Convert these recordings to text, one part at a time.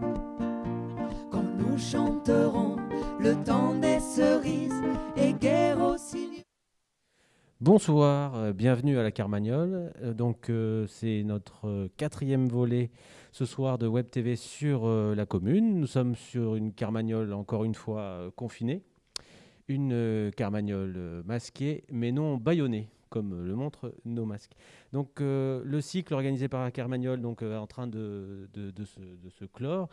Quand nous chanterons le temps des cerises et guerre aussi. Bonsoir, euh, bienvenue à la Carmagnole. Euh, donc euh, c'est notre quatrième volet ce soir de Web TV sur la commune. Nous sommes sur une Carmagnole encore une fois confinée, une Carmagnole masquée mais non bâillonnée comme le montrent nos masques. Donc euh, le cycle organisé par la Carmagnole donc euh, est en train de, se, clore.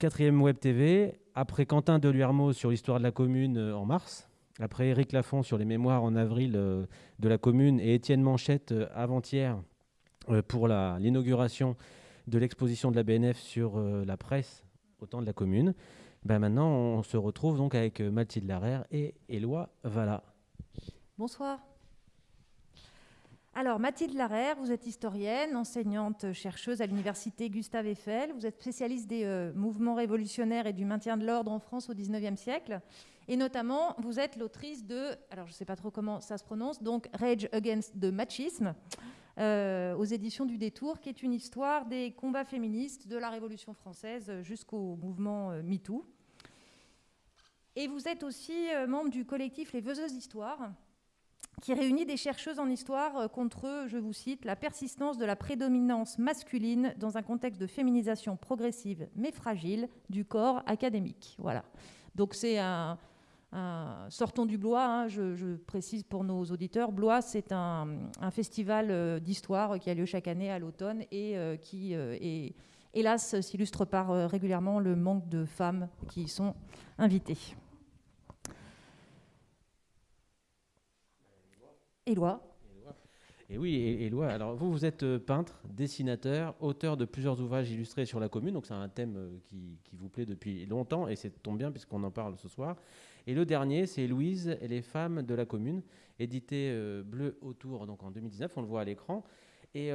Quatrième Web TV, après Quentin Deluermo sur l'histoire de la commune euh, en mars, après Éric Lafont sur les mémoires en avril de la commune et Étienne Manchette avant-hier pour l'inauguration de l'exposition de la BNF sur la presse au temps de la commune. Ben maintenant, on se retrouve donc avec Mathilde Larère et Éloi Vala. Bonsoir. Alors, Mathilde Larère, vous êtes historienne, enseignante, chercheuse à l'université Gustave Eiffel. Vous êtes spécialiste des euh, mouvements révolutionnaires et du maintien de l'ordre en France au XIXe siècle. Et notamment, vous êtes l'autrice de, alors je ne sais pas trop comment ça se prononce, donc Rage Against the Machisme, euh, aux éditions du Détour, qui est une histoire des combats féministes de la Révolution française jusqu'au mouvement euh, MeToo. Et vous êtes aussi membre du collectif Les Veuseuses d'Histoire, qui réunit des chercheuses en histoire euh, contre, je vous cite, la persistance de la prédominance masculine dans un contexte de féminisation progressive mais fragile du corps académique. Voilà. Donc c'est un, sortons du Blois. hein, je, précise pour nos auditeurs, Blois c'est un, festival euh, d'histoire qui a lieu chaque année à l'automne et euh, qui hélas s'illustre par régulièrement le manque de femmes qui y sont invitées. Éloi. Et oui, Éloi, alors vous, vous êtes euh, peintre, dessinateur, auteur de plusieurs ouvrages illustrés sur la commune, donc c'est un thème euh, qui, vous plaît depuis longtemps, et c'est tombe bien puisqu'on en parle ce soir. Et le dernier, c'est Louise et les femmes de la commune, édité euh, Bleu Autour, donc en 2019, on le voit à l'écran. Et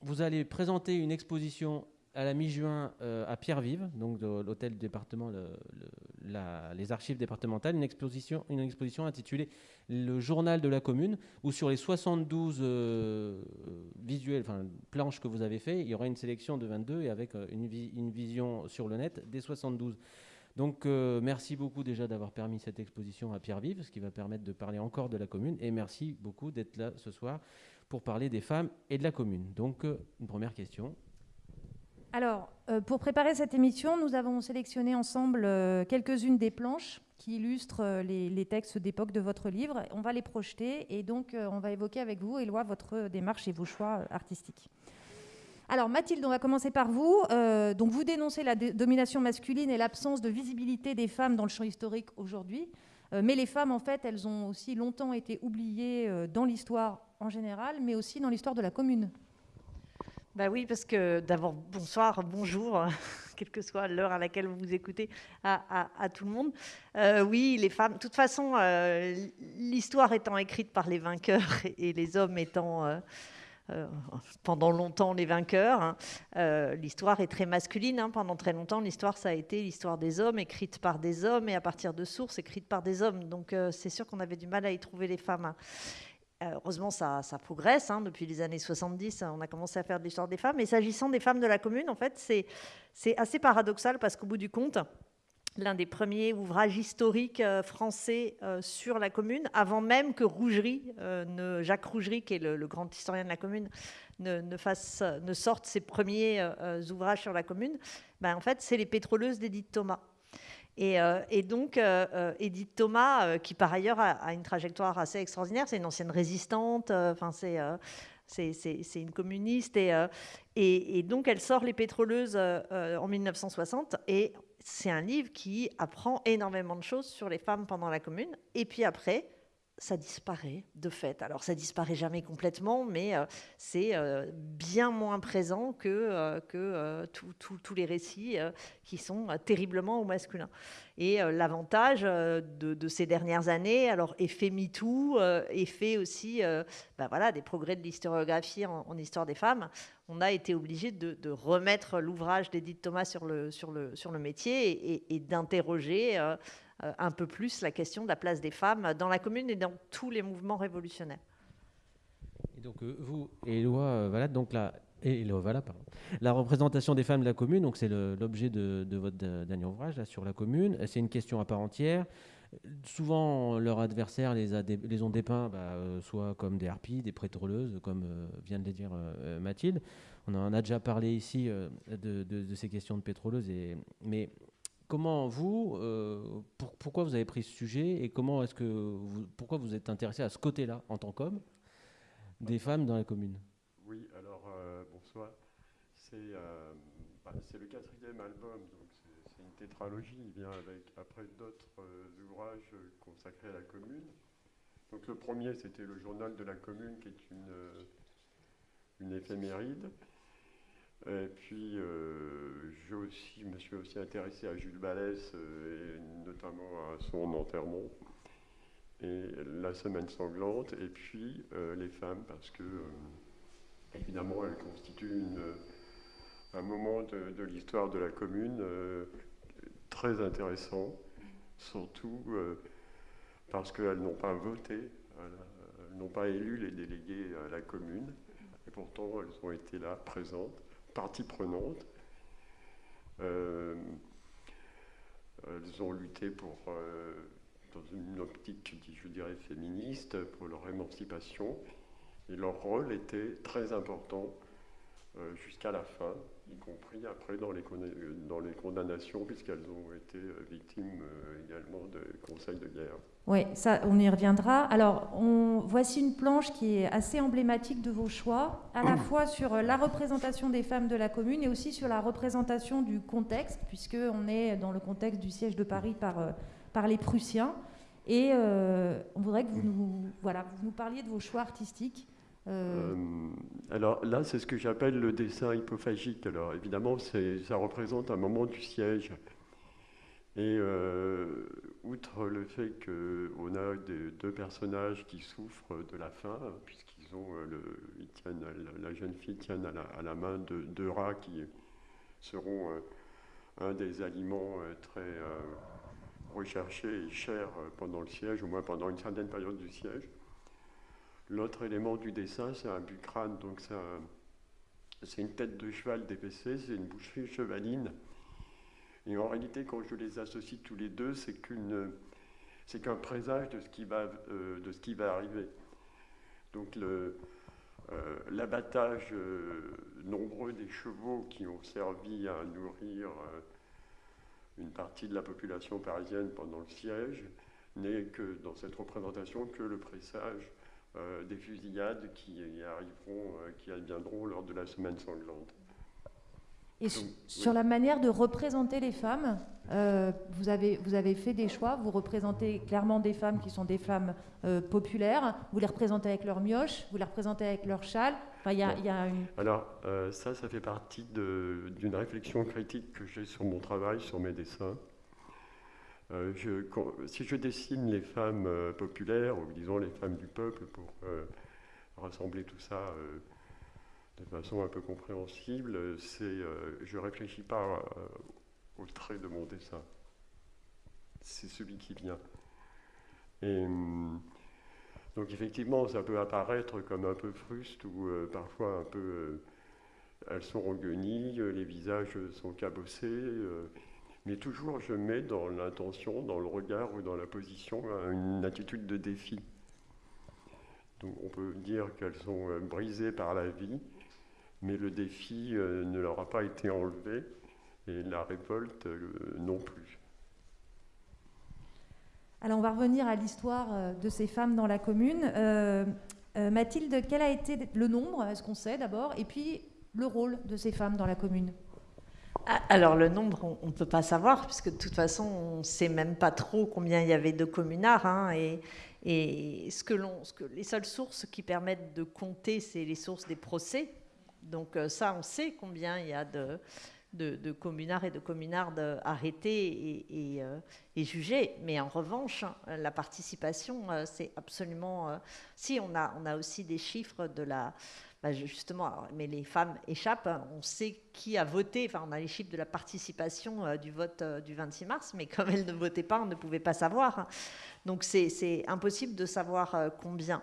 vous allez présenter une exposition à la mi-juin euh, à Pierre-Vive, donc de l'hôtel département, les archives départementales, une exposition, une exposition intitulée Le journal de la commune, où sur les 72 euh, visuels, enfin planches que vous avez fait, il y aura une sélection de 22 et avec euh, une, vi- une vision sur le net des 72. Donc euh, merci beaucoup déjà d'avoir permis cette exposition à Pierre-Vive, ce qui va permettre de parler encore de la commune. Et merci beaucoup d'être là ce soir pour parler des femmes et de la commune. Donc euh, une première question. Alors, euh, pour préparer cette émission, nous avons sélectionné ensemble euh, quelques-unes des planches qui illustrent euh, les, les textes d'époque de votre livre. On va les projeter et donc on va évoquer avec vous, Éloi, votre démarche et vos choix artistiques. Alors Mathilde, on va commencer par vous. Donc vous dénoncez la domination masculine et l'absence de visibilité des femmes dans le champ historique aujourd'hui. Mais les femmes, en fait, elles ont aussi longtemps été oubliées dans l'histoire en général, mais aussi dans l'histoire de la commune. Bah oui, parce que d'abord, bonsoir, bonjour, quelle que soit l'heure à laquelle vous vous écoutez, à, tout le monde. Euh, oui, les femmes, de toute façon, euh, l'histoire étant écrite par les vainqueurs et les hommes étant euh, pendant longtemps les vainqueurs, hein, l'histoire est très masculine. hein. pendant très longtemps, l'histoire, ça a été l'histoire des hommes, écrite par des hommes et à partir de sources écrites par des hommes. Donc c'est sûr qu'on avait du mal à y trouver les femmes. hein. Euh, Heureusement, ça, progresse. hein. Depuis les années 70, on a commencé à faire de l'histoire des femmes. Et s'agissant des femmes de la commune, en fait, c'est assez paradoxal parce qu'au bout du compte, l'un des premiers ouvrages historiques euh, français euh, sur la commune, avant même que Rougerie, euh, Jacques Rougerie, qui est le, grand historien de la commune, ne, fasse, ne sorte ses premiers euh, euh, ouvrages sur la commune, ben, en fait, c'est les pétroleuses d'Édith Thomas. Et, euh, et donc, euh, euh, Edith Thomas, qui par ailleurs a, une trajectoire assez extraordinaire, c'est une ancienne résistante, enfin c'est c'est- une communiste, et, et, donc elle sort Les Pétroleuses en 1960, et c'est un livre qui apprend énormément de choses sur les femmes pendant la commune, et puis après, ça disparaît de fait. Alors ça disparaît jamais complètement, mais euh, c'est euh, bien moins présent que, euh, que tous- les récits qui sont terriblement au masculin. Et l'avantage de, ces dernières années, alors effet MeToo, effet aussi ben voilà, des progrès de l'historiographie en, histoire des femmes, on a été obligé de, remettre l'ouvrage d'Edith Thomas sur le, sur le, sur le métier et, d'interroger un peu plus la question de la place des femmes dans la commune et dans tous les mouvements révolutionnaires. Et donc euh, vous, Éloi euh, Valade, donc la, Et. La représentation des femmes de la commune, donc c'est l'objet de, votre dernier ouvrage sur la commune. C'est une question à part entière. Souvent, leurs adversaires les, ont dépeints bah, euh, soit comme des harpies, des prétroleuses, comme euh, vient de le dire euh, Mathilde. On en a déjà parlé ici de, ces questions de pétroleuses. Mais comment vous, pourquoi vous avez pris ce sujet et comment est-ce que vous, pourquoi vous êtes intéressé à ce côté-là en tant qu'homme des femmes dans la commune? Oui, alors bonsoir. Bah, c'est le quatrième album, donc tétralogie, il vient avec après d'autres euh, ouvrages consacrés à la commune. Donc le premier, c'était le journal de la commune, qui est une, euh, une éphéméride. Et puis, euh, je me suis aussi intéressé à Jules Vallès, et notamment à son enterrement, et la semaine sanglante, et puis les femmes, parce que, évidemment, elles constituent un moment de, de l'histoire de la commune très intéressant, surtout euh, parce qu'elles n'ont pas voté, elles n'ont pas élu les délégués à la commune, et pourtant elles ont été là, présentes, partie prenante. Euh, elles ont lutté pour, euh, dans une optique, je dirais, féministe, pour leur émancipation, et leur rôle était très important jusqu'à la fin y compris après dans les, dans les condamnations, puisqu'elles ont été euh, victimes euh, également de conseils de guerre. Oui, ça, on y reviendra. Alors, on, voici une planche qui est assez emblématique de vos choix, à la fois sur la représentation des femmes de la commune et aussi sur la représentation du contexte, puisqu'on est dans le contexte du siège de Paris par, euh, par les Prussiens. Et on voudrait que vous nous, voilà, vous nous parliez de vos choix artistiques. Euh, alors là, c'est ce que j'appelle le dessin hypophagique. Alors évidemment, ça représente un moment du siège. Et euh, outre le fait qu'on a deux personnages qui souffrent de la faim, puisqu'ils ont euh, le, la, jeune fille tient à la, main deux, rats qui seront un des aliments très recherchés et chers pendant le siège, au moins pendant une certaine période du siège. L'autre élément du dessin, c'est un bucrane, donc c'est une tête de cheval dépecée, c'est une boucherie chevaline. Et en réalité, quand je les associe tous les deux, c'est qu'un présage de ce qui va, euh, arriver. Donc euh, l'abattage euh, nombreux des chevaux qui ont servi à nourrir une partie de la population parisienne pendant le siège n'est que dans cette représentation que le présage euh, des fusillades qui arriveront, euh, qui adviendront lors de la semaine sanglante. Et sur la manière de représenter les femmes, euh, vous, avez, vous avez fait des choix, vous représentez clairement des femmes qui sont des femmes populaires, vous les représentez avec leur mioche, vous les représentez avec leur châle. Enfin, y a, y a une... Alors ça, ça fait partie d'une réflexion critique que j'ai sur mon travail, sur mes dessins. Euh, si je dessine les femmes euh, populaires, ou disons les femmes du peuple, pour euh, rassembler tout ça de façon un peu compréhensible, c'est, je ne réfléchis pas au trait de mon dessin. C'est celui qui vient. Hum, donc effectivement, ça peut apparaître comme un peu fruste ou parfois un peu... elles sont reguenilles, les visages sont cabossés mais toujours je mets dans l'intention, dans le regard ou dans la position une attitude de défi. Donc on peut dire qu'elles sont euh, brisées par la vie, mais le défi euh, ne leur a pas été enlevé et la révolte euh, non plus. Alors on va revenir à l'histoire de ces femmes dans la commune. Mathilde, quel a été le nombre, est-ce qu'on sait d'abord, et puis le rôle de ces femmes dans la commune? Alors le nombre, on ne peut pas savoir, puisque de toute façon, on ne sait même pas trop combien il y avait de communards. Hein, et, ce que ce que, les seules sources qui permettent de compter, c'est les sources des procès. Donc euh, ça, on sait combien il y a de, de, communards et de communardes arrêtés et, euh, et, jugés. Mais en revanche, la participation, euh, c'est absolument... si, on a aussi des chiffres de la bah, justement, mais les femmes échappent. Hein. On sait qui a voté. Enfin, on a les chiffres de la participation euh, du vote euh, du 26 mars, mais comme elles ne votaient pas, on ne pouvait pas savoir. Donc, c'est impossible de savoir euh, combien.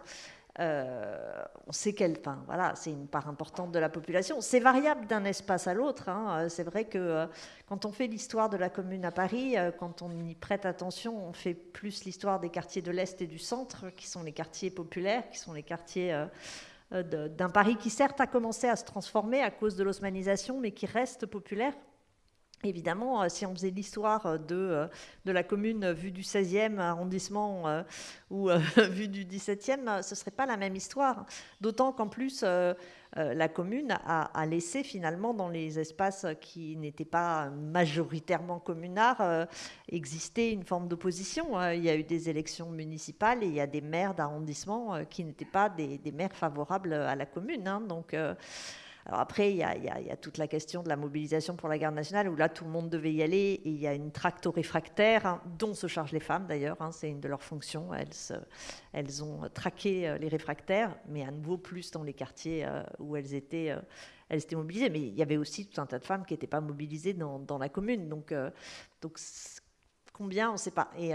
on sait qu'elle, enfin, voilà, c'est une part importante de la population. C'est variable d'un espace à l'autre. hein. C'est vrai que quand on fait l'histoire de la commune à Paris, quand on y prête attention, on fait plus l'histoire des quartiers de l'Est et du Centre, qui sont les quartiers populaires, qui sont les quartiers d'un Paris qui certes a commencé à se transformer à cause de l'osmanisation, mais qui reste populaire. Évidemment, euh, si on faisait l'histoire euh, de, euh, de la commune vue du 16e arrondissement ou vue du 17e, euh, ce ne serait pas la même histoire. D'autant qu'en plus, la commune a, laissé finalement dans les espaces qui n'étaient pas majoritairement communards exister une forme d'opposition. Il y a eu des élections municipales et il y a des maires d'arrondissement qui n'étaient pas des, maires favorables à la commune. hein. Donc, alors après, il y, a, toute la question de la mobilisation pour la garde nationale, où là, tout le monde devait y aller, il y a une tracto-réfractaire, hein, dont se chargent les femmes d'ailleurs, hein, c'est une de leurs fonctions, elles, ont traqué euh, les réfractaires, mais à nouveau plus dans les quartiers euh, où elles étaient, euh, elles étaient mobilisées. Mais il y avait aussi tout un tas de femmes qui n'étaient pas mobilisées dans, la commune, donc, Combien, on ne sait pas. Et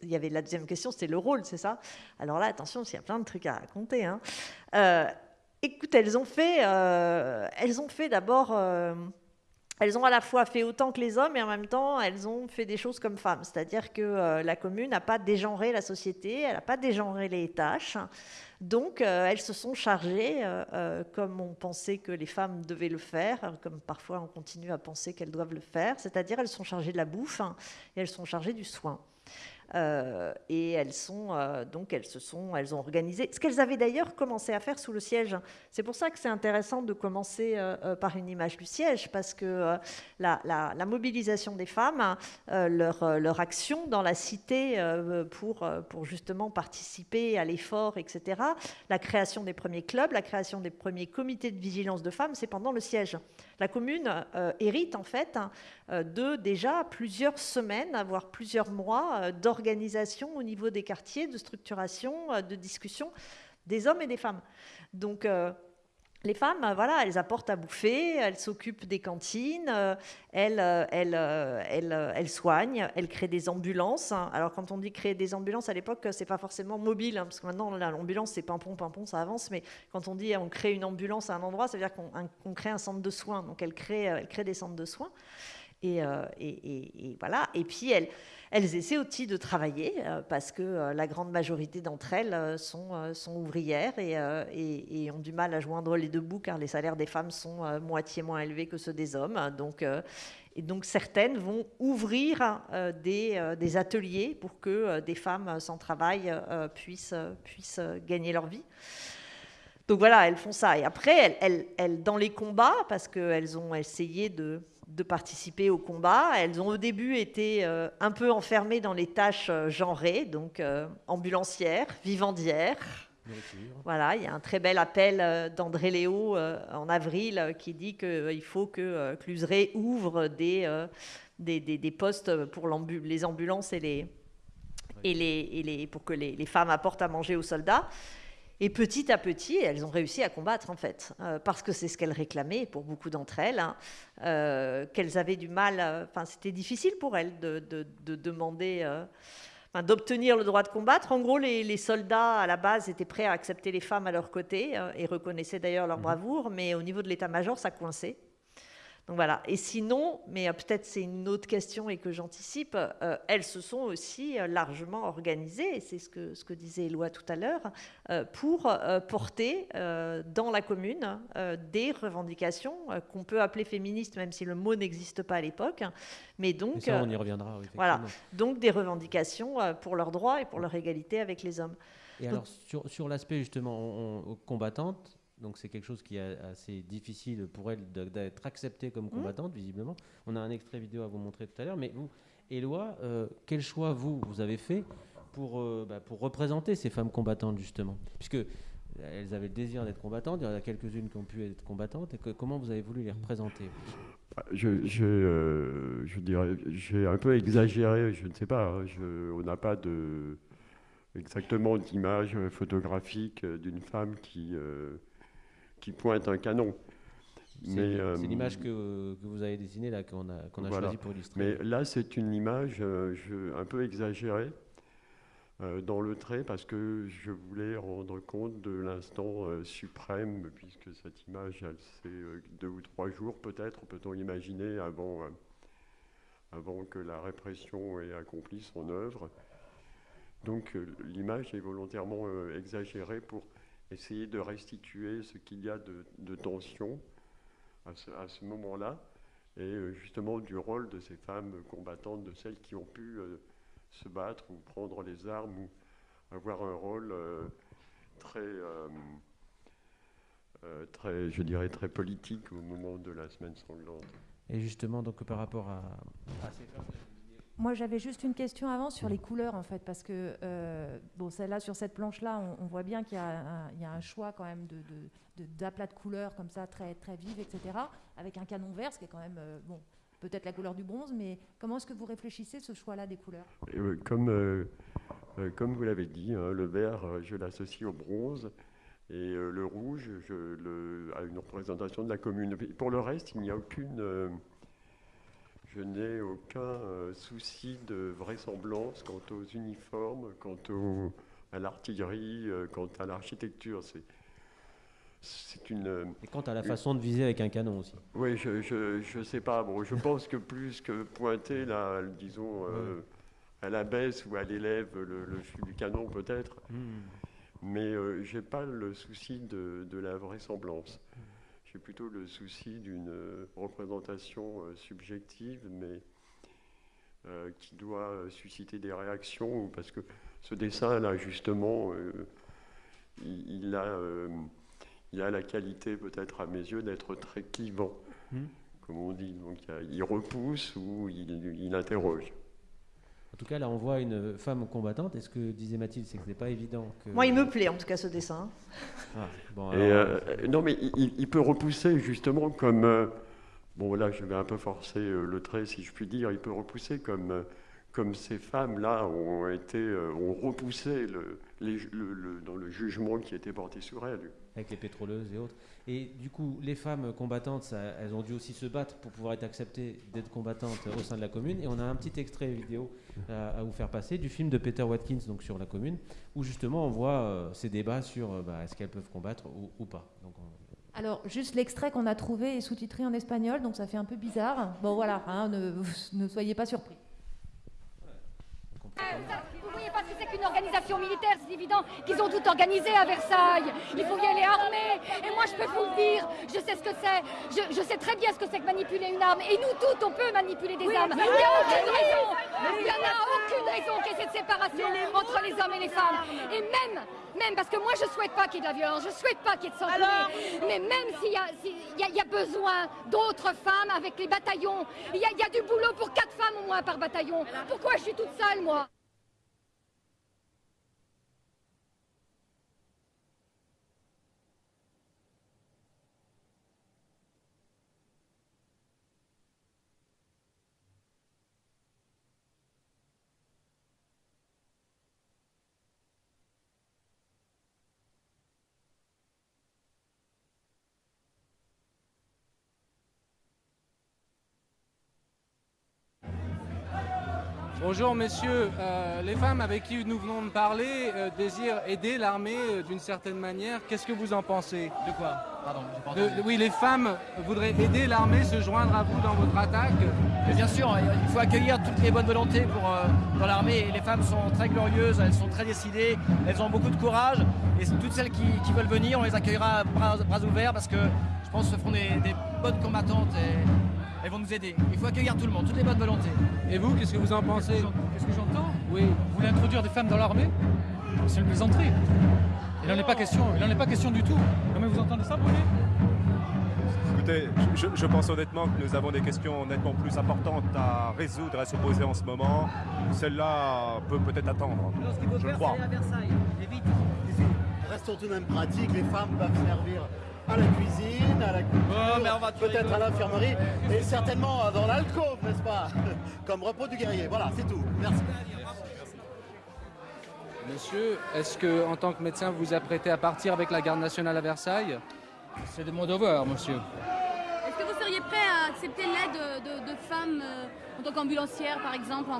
il y avait la deuxième question, c'était le rôle, c'est ça? Alors là, attention, il y a plein de trucs à raconter. hein. Écoute, elles ont fait, euh, elles ont fait d'abord, euh, elles ont à la fois fait autant que les hommes et en même temps, elles ont fait des choses comme femmes. C'est-à-dire que euh, la commune n'a pas dégenré la société, elle n'a pas dégenré les tâches. Donc, elles se sont chargées, comme on pensait que les femmes devaient le faire, comme parfois on continue à penser qu'elles doivent le faire, c'est-à-dire elles sont chargées de la bouffe hein, et elles sont chargées du soin. Euh, et elles sont euh, donc elles se sont elles ont organisé ce qu'elles avaient d'ailleurs commencé à faire sous le siège. C'est pour ça que c'est intéressant de commencer euh, par une image du siège parce que la, mobilisation des femmes, leur, action dans la cité pour pour justement participer à l'effort, etc. La création des premiers clubs, la création des premiers comités de vigilance de femmes, c'est pendant le siège. La commune hérite en fait de déjà plusieurs semaines, voire plusieurs mois euh, d'organisation au niveau des quartiers, de structuration, euh, de discussion des hommes et des femmes. Donc euh, les femmes, euh, voilà, elles apportent à bouffer, elles s'occupent des cantines, elles, elles, elles, elles soignent, elles créent des ambulances. Alors quand on dit créer des ambulances à l'époque, c'est pas forcément mobile, hein, parce que maintenant l'ambulance c'est pimpon, pimpon, ça avance. Mais quand on dit on crée une ambulance à un endroit, ça veut dire qu'on crée un centre de soins. Donc elles créent, elles créent des centres de soins. Et- et voilà. Et puis elles, elles essaient aussi de travailler euh, parce que euh, la grande majorité d'entre elles euh, sont, ouvrières et, ont du mal à joindre les deux bouts car les salaires des femmes sont moitié moins élevés que ceux des hommes. Donc, et donc certaines vont ouvrir des, ateliers pour que des femmes sans travail puissent, gagner leur vie. Donc voilà, elles font ça. Et après, elles, dans les combats, parce qu'elles ont essayé de, de participer au combat, elles ont au début été euh, un peu enfermées dans les tâches euh, genrées, donc euh, ambulancières, vivandières. Voilà, il y a un très bel appel euh, d'André Léo en avril qui dit qu'il faut que Cluseret ouvre des, des, des- des postes pour les ambulances et les, et les, et les, pour que les, les femmes apportent à manger aux soldats. Et petit à petit, elles ont réussi à combattre, en fait, euh, parce que c'est ce qu'elles réclamaient pour beaucoup d'entre elles, hein, euh, qu'elles avaient du mal, euh, enfin, c'était difficile pour elles de, de- de demander, euh, enfin, d'obtenir le droit de combattre. En gros, les, les soldats, à la base, étaient prêts à accepter les femmes à leur côté et reconnaissaient d'ailleurs leur bravoure, mais au niveau de l'état-major, ça coinçait. Donc voilà. Et sinon, mais euh, peut-être c'est une autre question et que j'anticipe, euh, elles se sont aussi euh, largement organisées, et c'est ce que, ce que disait Éloi tout à l'heure, euh, pour euh, porter dans la commune des revendications qu'on peut appeler féministes, même si le mot n'existe pas à l'époque. Mais donc, ça, on y reviendra. oui, voilà. donc des revendications pour leurs droits et pour leur égalité avec les hommes. Et alors, sur, sur l'aspect justement on- on- combattante, donc c'est quelque chose qui est assez difficile pour elle d'être acceptée Mmh. comme combattante, visiblement. On a un extrait vidéo à vous montrer tout à l'heure, mais vous, Éloi, euh, quel choix vous, vous avez fait pour, euh, bah, pour représenter ces femmes combattantes, justement? Puisque euh, elles avaient le désir d'être combattantes, il y en a quelques-unes qui ont pu être combattantes, et que- comment vous avez voulu les représenter? Je, je, euh, je dirais, j'ai un peu exagéré, je ne sais pas. hein, je- on n'a pas de, exactement d'image photographique d'une femme qui, euh, qui pointe un canon. C'est euh, l'image que, que vous avez dessinée là, qu'on a, qu'on a Voilà. choisi pour illustrer. Mais là, c'est une image euh, je- un peu exagérée euh, dans le trait parce que je voulais rendre compte de l'instant suprême, puisque cette image, elle c'est deux ou trois jours peut-être, peut-on imaginer, avant, avant que la répression ait accompli son œuvre. Donc l'image est volontairement exagérée pour essayer de restituer ce qu'il y a de, tension à ce, moment-là, et euh, justement du rôle de ces femmes combattantes, de celles qui ont pu euh, se battre ou prendre les armes ou avoir un rôle euh, très, très, je dirais, très politique au moment de la semaine sanglante. Et justement, donc par rapport à, à ces femmes, Moi, j'avais juste une question avant sur les couleurs, en fait, parce que, euh, bon, celle-là, sur cette planche-là, on, on voit bien qu'il y, a un- il y a un choix quand même de, de, de- d'aplats de couleurs comme ça, très, très vives, etc., avec un canon vert, ce qui est quand même, euh, bon, peut-être la couleur du bronze, mais comment est-ce que vous réfléchissez ce choix-là des couleurs? Euh, comme, euh, comme vous l'avez dit, hein, le vert, je l'associe au bronze, et le rouge, je le, à une représentation de la commune. Pour le reste, il n'y a aucune... je n'ai aucun euh, souci de vraisemblance quant aux uniformes, quant au- à l'artillerie, euh, quant à l'architecture. C'est, c'est une... euh, et quant à la façon de viser avec un canon aussi. oui, je, je, je sais pas. Bon, je pense que plus que pointer, là, disons, euh, à la baisse ou à l'élève, le, le du canon peut-être, mais euh, j'ai pas le souci de, de la vraisemblance. J'ai plutôt le souci d'une euh, représentation euh, subjective, mais euh, qui doit susciter des réactions, parce que ce dessin-là, justement, euh, il, il a, euh, il a la qualité, peut-être à mes yeux, d'être très clivant, Hmm. comme on dit. Donc il repousse ou il, il interroge. En tout cas, là, on voit une femme combattante. Et ce que disait Mathilde, c'est que ce n'est pas évident que. Moi, il me plaît en tout cas ce dessin. Ah, bon, Et, alors, euh, euh, non, mais il- il, il peut repousser justement comme. euh, bon, là, je vais un peu forcer euh, le trait, si je puis dire. Il peut repousser comme, euh, comme ces femmes-là ont, été, euh, ont repoussé le, les ju- le- le- dans le jugement qui était porté sur elles. avec les pétroleuses et autres. Et du coup, les femmes combattantes, ça- elles ont dû aussi se battre pour pouvoir être acceptées d'être combattantes au sein de la commune. Et on a un petit extrait vidéo à, à vous faire passer du film de Peter Watkins, donc sur la commune, où justement on voit euh, ces débats sur euh, bah, est-ce qu'elles peuvent combattre ou, ou pas. Donc, on- Alors, juste l'extrait qu'on a trouvé est sous-titré en espagnol, donc ça fait un peu bizarre. Bon, voilà, hein, ne, ne soyez pas surpris. On comprend pas mal. Vous voyez pas ce que c'est qu'une organisation militaire, c'est évident qu'ils ont tout organisé à Versailles. Il faut y aller armé. Et moi, je peux vous le dire, je sais ce que c'est. Je, je sais très bien ce que c'est que manipuler une arme. Et nous toutes, on peut manipuler des armes. Il n'y a aucune raison. Il n'y en a aucune raison qu'il y ait cette séparation entre les hommes et les femmes. Et même, même parce que moi, je souhaite pas qu'il y ait de la violence, je souhaite pas qu'il y ait de sanglier. Mais même s'il y, y a besoin d'autres femmes avec les bataillons, il y, a, il y a du boulot pour quatre femmes au moins par bataillon. Pourquoi je suis toute seule, moi? Bonjour messieurs, Euh, les femmes avec qui nous venons de parler euh, désirent aider l'armée euh, d'une certaine manière. Qu'est-ce que vous en pensez? De quoi? Pardon, pas De-. Oui, les femmes voudraient aider l'armée, se joindre à vous dans votre attaque. Mais bien sûr, il faut accueillir toutes les bonnes volontés pour, dans l'armée. Les femmes sont très glorieuses, elles sont très décidées, elles ont beaucoup de courage. Et toutes celles qui, qui veulent venir, on les accueillera à bras, bras ouverts parce que je pense que ce seront des, des bonnes combattantes et elles vont nous aider. Il faut accueillir tout le monde, toutes les bonnes volontés. Et vous, qu'est-ce que vous en pensez Qu'est-ce que j'entends Oui. Vous voulez introduire des femmes dans l'armée C'est une plaisanterie. Il n'en est pas question, il n'en est pas question du tout. Comment vous entendez ça, Bruni Écoutez, je, je pense honnêtement que nous avons des questions nettement plus importantes à résoudre, à se poser en ce moment. Celle-là peut peut-être attendre. Je crois. Restons tout de même pratiques, les femmes peuvent servir à la cuisine, à la culture, mais on va tuer peut-être à l'infirmerie et certainement dans l'alcôve, n'est-ce pas Comme repos du guerrier. Voilà, c'est tout. Merci. Monsieur, est-ce que en tant que médecin vous vous apprêtez à partir avec la garde nationale à Versailles? C'est de mon devoir, monsieur. Est-ce que vous seriez prêt à accepter l'aide de, de femmes en tant qu'ambulancière, par exemple,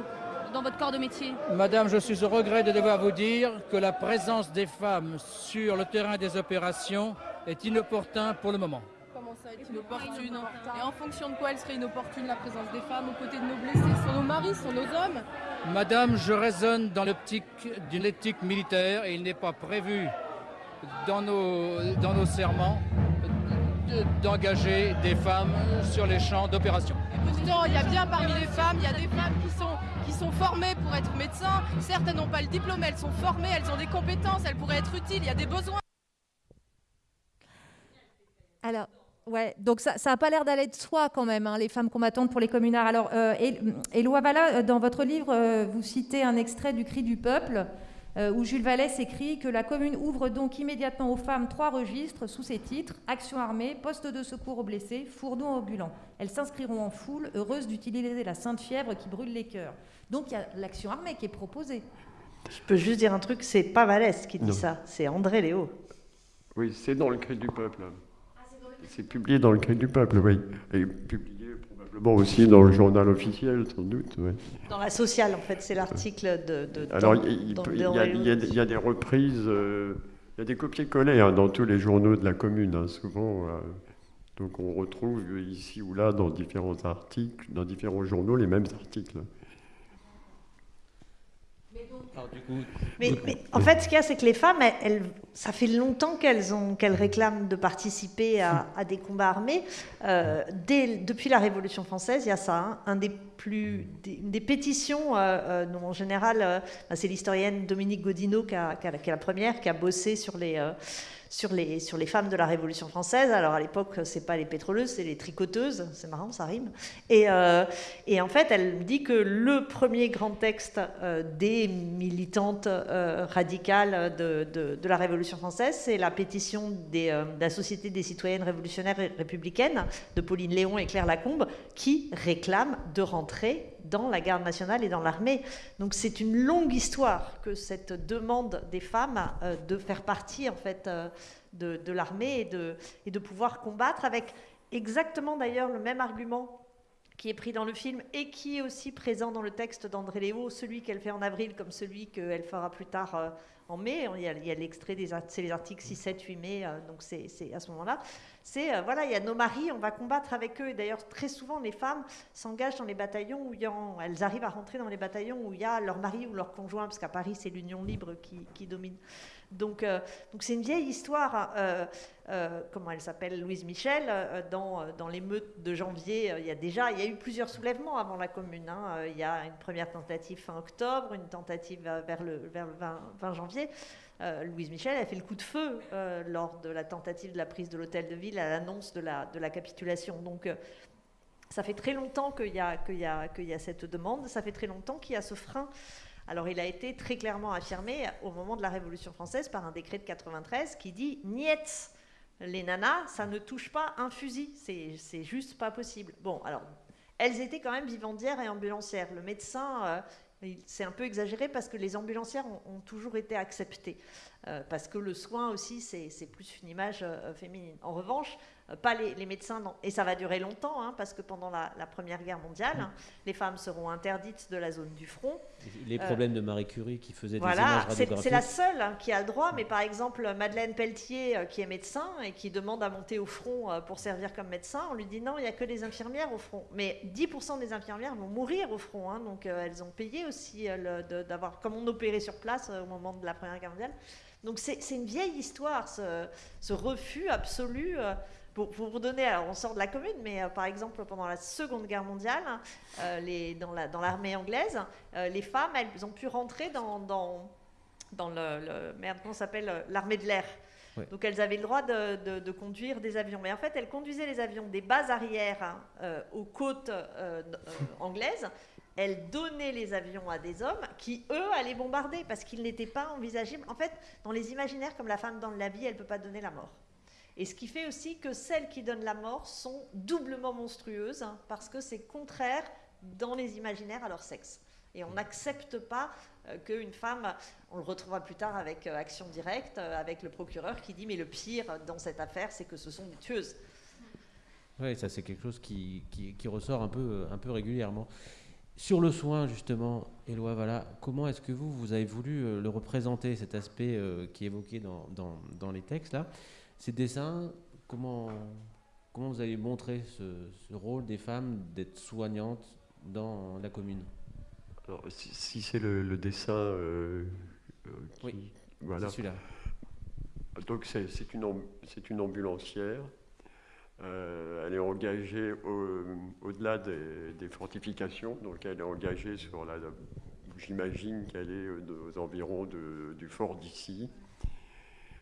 dans votre corps de métier? Madame, je suis au regret de devoir vous dire que la présence des femmes sur le terrain des opérations est inopportun pour le moment. Comment ça être inopportune Et en fonction de quoi elle serait inopportune la présence des femmes aux côtés de nos blessés sont nos maris, sont nos hommes? Madame, je raisonne dans l'optique d'une éthique militaire et il n'est pas prévu dans nos, dans nos serments d'engager des femmes sur les champs d'opération. Pourtant, il y a bien parmi les femmes, il y a des femmes qui sont, qui sont formées pour être médecins. Certes, elles n'ont pas le diplôme, elles sont formées, elles ont des compétences, elles pourraient être utiles, il y a des besoins. Alors, ouais, donc ça n'a pas l'air d'aller de soi quand même, hein, les femmes combattantes pour les communards. Alors, euh, Éloi Valla, dans votre livre, euh, vous citez un extrait du Cri du peuple. Euh, où Jules Vallès écrit que la commune ouvre donc immédiatement aux femmes trois registres sous ces titres Action armée, poste de secours aux blessés, fourneau ambulant. Elles s'inscriront en foule, heureuses d'utiliser la sainte fièvre qui brûle les cœurs. Donc il y a l'action armée qui est proposée. Je peux juste dire un truc c'est pas Vallès qui dit ça, c'est André Léo. Oui, c'est dans le Cri du Peuple. C'est publié dans le Cri du Peuple, oui. Et publié aussi dans le journal officiel, sans doute. Dans la sociale, en fait, c'est l'article de, Alors, il, y, a des reprises, euh, il y a des copier-coller hein, dans tous les journaux de la commune, hein, souvent. Euh, donc, on retrouve ici ou là, dans différents articles, dans différents journaux, les mêmes articles. Mais, en fait, ce qu'il y a, c'est que les femmes, elles, ça fait longtemps qu'elles réclament de participer à, des combats armés. Euh, dès, depuis la Révolution française, il y a ça. Hein. un des plus, des, pétitions, euh, euh, en général, bah, c'est l'historienne Dominique Godineau qui, a, qui, est la première, qui a bossé sur les sur les, sur les femmes de la Révolution française. Alors à l'époque, c'est pas les pétroleuses, c'est les tricoteuses. C'est marrant, ça rime. Et, euh, et, en fait, elle dit que le premier grand texte euh, des militantes euh, radicales de, de, la Révolution française, c'est la pétition des, de la Société des citoyennes révolutionnaires et républicaines de Pauline Léon et Claire Lacombe, qui réclament de rentrer dans la garde nationale et dans l'armée. Donc c'est une longue histoire que cette demande des femmes euh, de faire partie en fait euh, de, l'armée et de, et de pouvoir combattre avec exactement d'ailleurs le même argument qui est pris dans le film et qui est aussi présent dans le texte d'André Léo, celui qu'elle fait en avril comme celui qu'elle fera plus tard euh, en mai. Il y a, l'extrait des c'est les articles 6, 7, 8 mai, donc c'est à ce moment-là c'est, euh, voilà, il y a nos maris, on va combattre avec eux. D'ailleurs, très souvent, les femmes s'engagent dans les bataillons où elles arrivent à rentrer dans les bataillons où il y a leur mari ou leur conjoint, parce qu'à Paris, c'est l'union libre qui, domine. Donc, euh, donc c'est une vieille histoire. Hein. Euh, comment elle s'appelle Louise Michel. dans, dans l'émeute de janvier, il y a déjà, il y a eu plusieurs soulèvements avant la Commune. Hein. il y a une première tentative fin octobre, une tentative vers le, vers le 20 janvier. Euh, Louise Michel a fait le coup de feu euh, lors de la tentative de la prise de l'hôtel de ville à l'annonce de la, capitulation. Donc, euh, ça fait très longtemps qu'il y, a cette demande, ça fait très longtemps qu'il y a ce frein. Alors, il a été très clairement affirmé au moment de la Révolution française par un décret de 93 qui dit Niet, les nanas, ça ne touche pas un fusil, c'est juste pas possible. Bon, alors, elles étaient quand même vivandières et ambulancières. Le médecin c'est un peu exagéré parce que les ambulancières ont, toujours été acceptées, euh, parce que le soin aussi, c'est plus une image euh, féminine. En revanche, euh, pas les, médecins, et ça va durer longtemps, hein, parce que pendant la, Première Guerre mondiale, hein, les femmes seront interdites de la zone du front. Les problèmes de Marie Curie qui faisait des images C'est la seule hein, qui a le droit, mais par exemple, Madeleine Pelletier, qui est médecin et qui demande à monter au front pour servir comme médecin, on lui dit non, il n'y a que des infirmières au front. Mais 10% des infirmières vont mourir au front, donc elles ont payé aussi d'avoir, comme on opérait sur place au moment de la Première Guerre mondiale. Donc c'est une vieille histoire, ce, ce refus absolu pour, vous donner, alors on sort de la commune, mais euh, par exemple pendant la Seconde Guerre mondiale, euh, les, dans l'armée anglaise, euh, les femmes, elles ont pu rentrer dans, dans, dans le, merde, comment s'appelle, l'armée de l'air. Donc elles avaient le droit de, de, conduire des avions. Mais en fait, elles conduisaient les avions des bases arrières aux côtes anglaises. Elles donnaient les avions à des hommes qui, eux, allaient bombarder parce qu'ils n'étaient pas envisageables. En fait, dans les imaginaires, comme la femme dans la vie, elle ne peut pas donner la mort. Et ce qui fait aussi que celles qui donnent la mort sont doublement monstrueuses, hein, parce que c'est contraire dans les imaginaires à leur sexe. Et on n'accepte pas euh, qu'une femme, on le retrouvera plus tard avec euh, Action Directe, euh, avec le procureur qui dit mais le pire dans cette affaire, c'est que ce sont des tueuses. Oui, ça c'est quelque chose qui, qui, qui, ressort un peu, un peu régulièrement. Sur le soin, justement, Éloi, voilà, comment est-ce que vous, vous avez voulu le représenter, cet aspect qui est évoqué dans, dans, dans, les textes là? Ces dessins, comment, comment vous avez montré ce, ce rôle des femmes d'être soignantes dans la commune? Alors, si, si c'est le, le, dessin euh, qui, oui, voilà. c'est celui-là. Donc c'est une, une ambulancière euh, elle est engagée au-delà au des, des, fortifications, donc elle est engagée sur la. J'imagine qu'elle est aux environs de, du fort d'ici.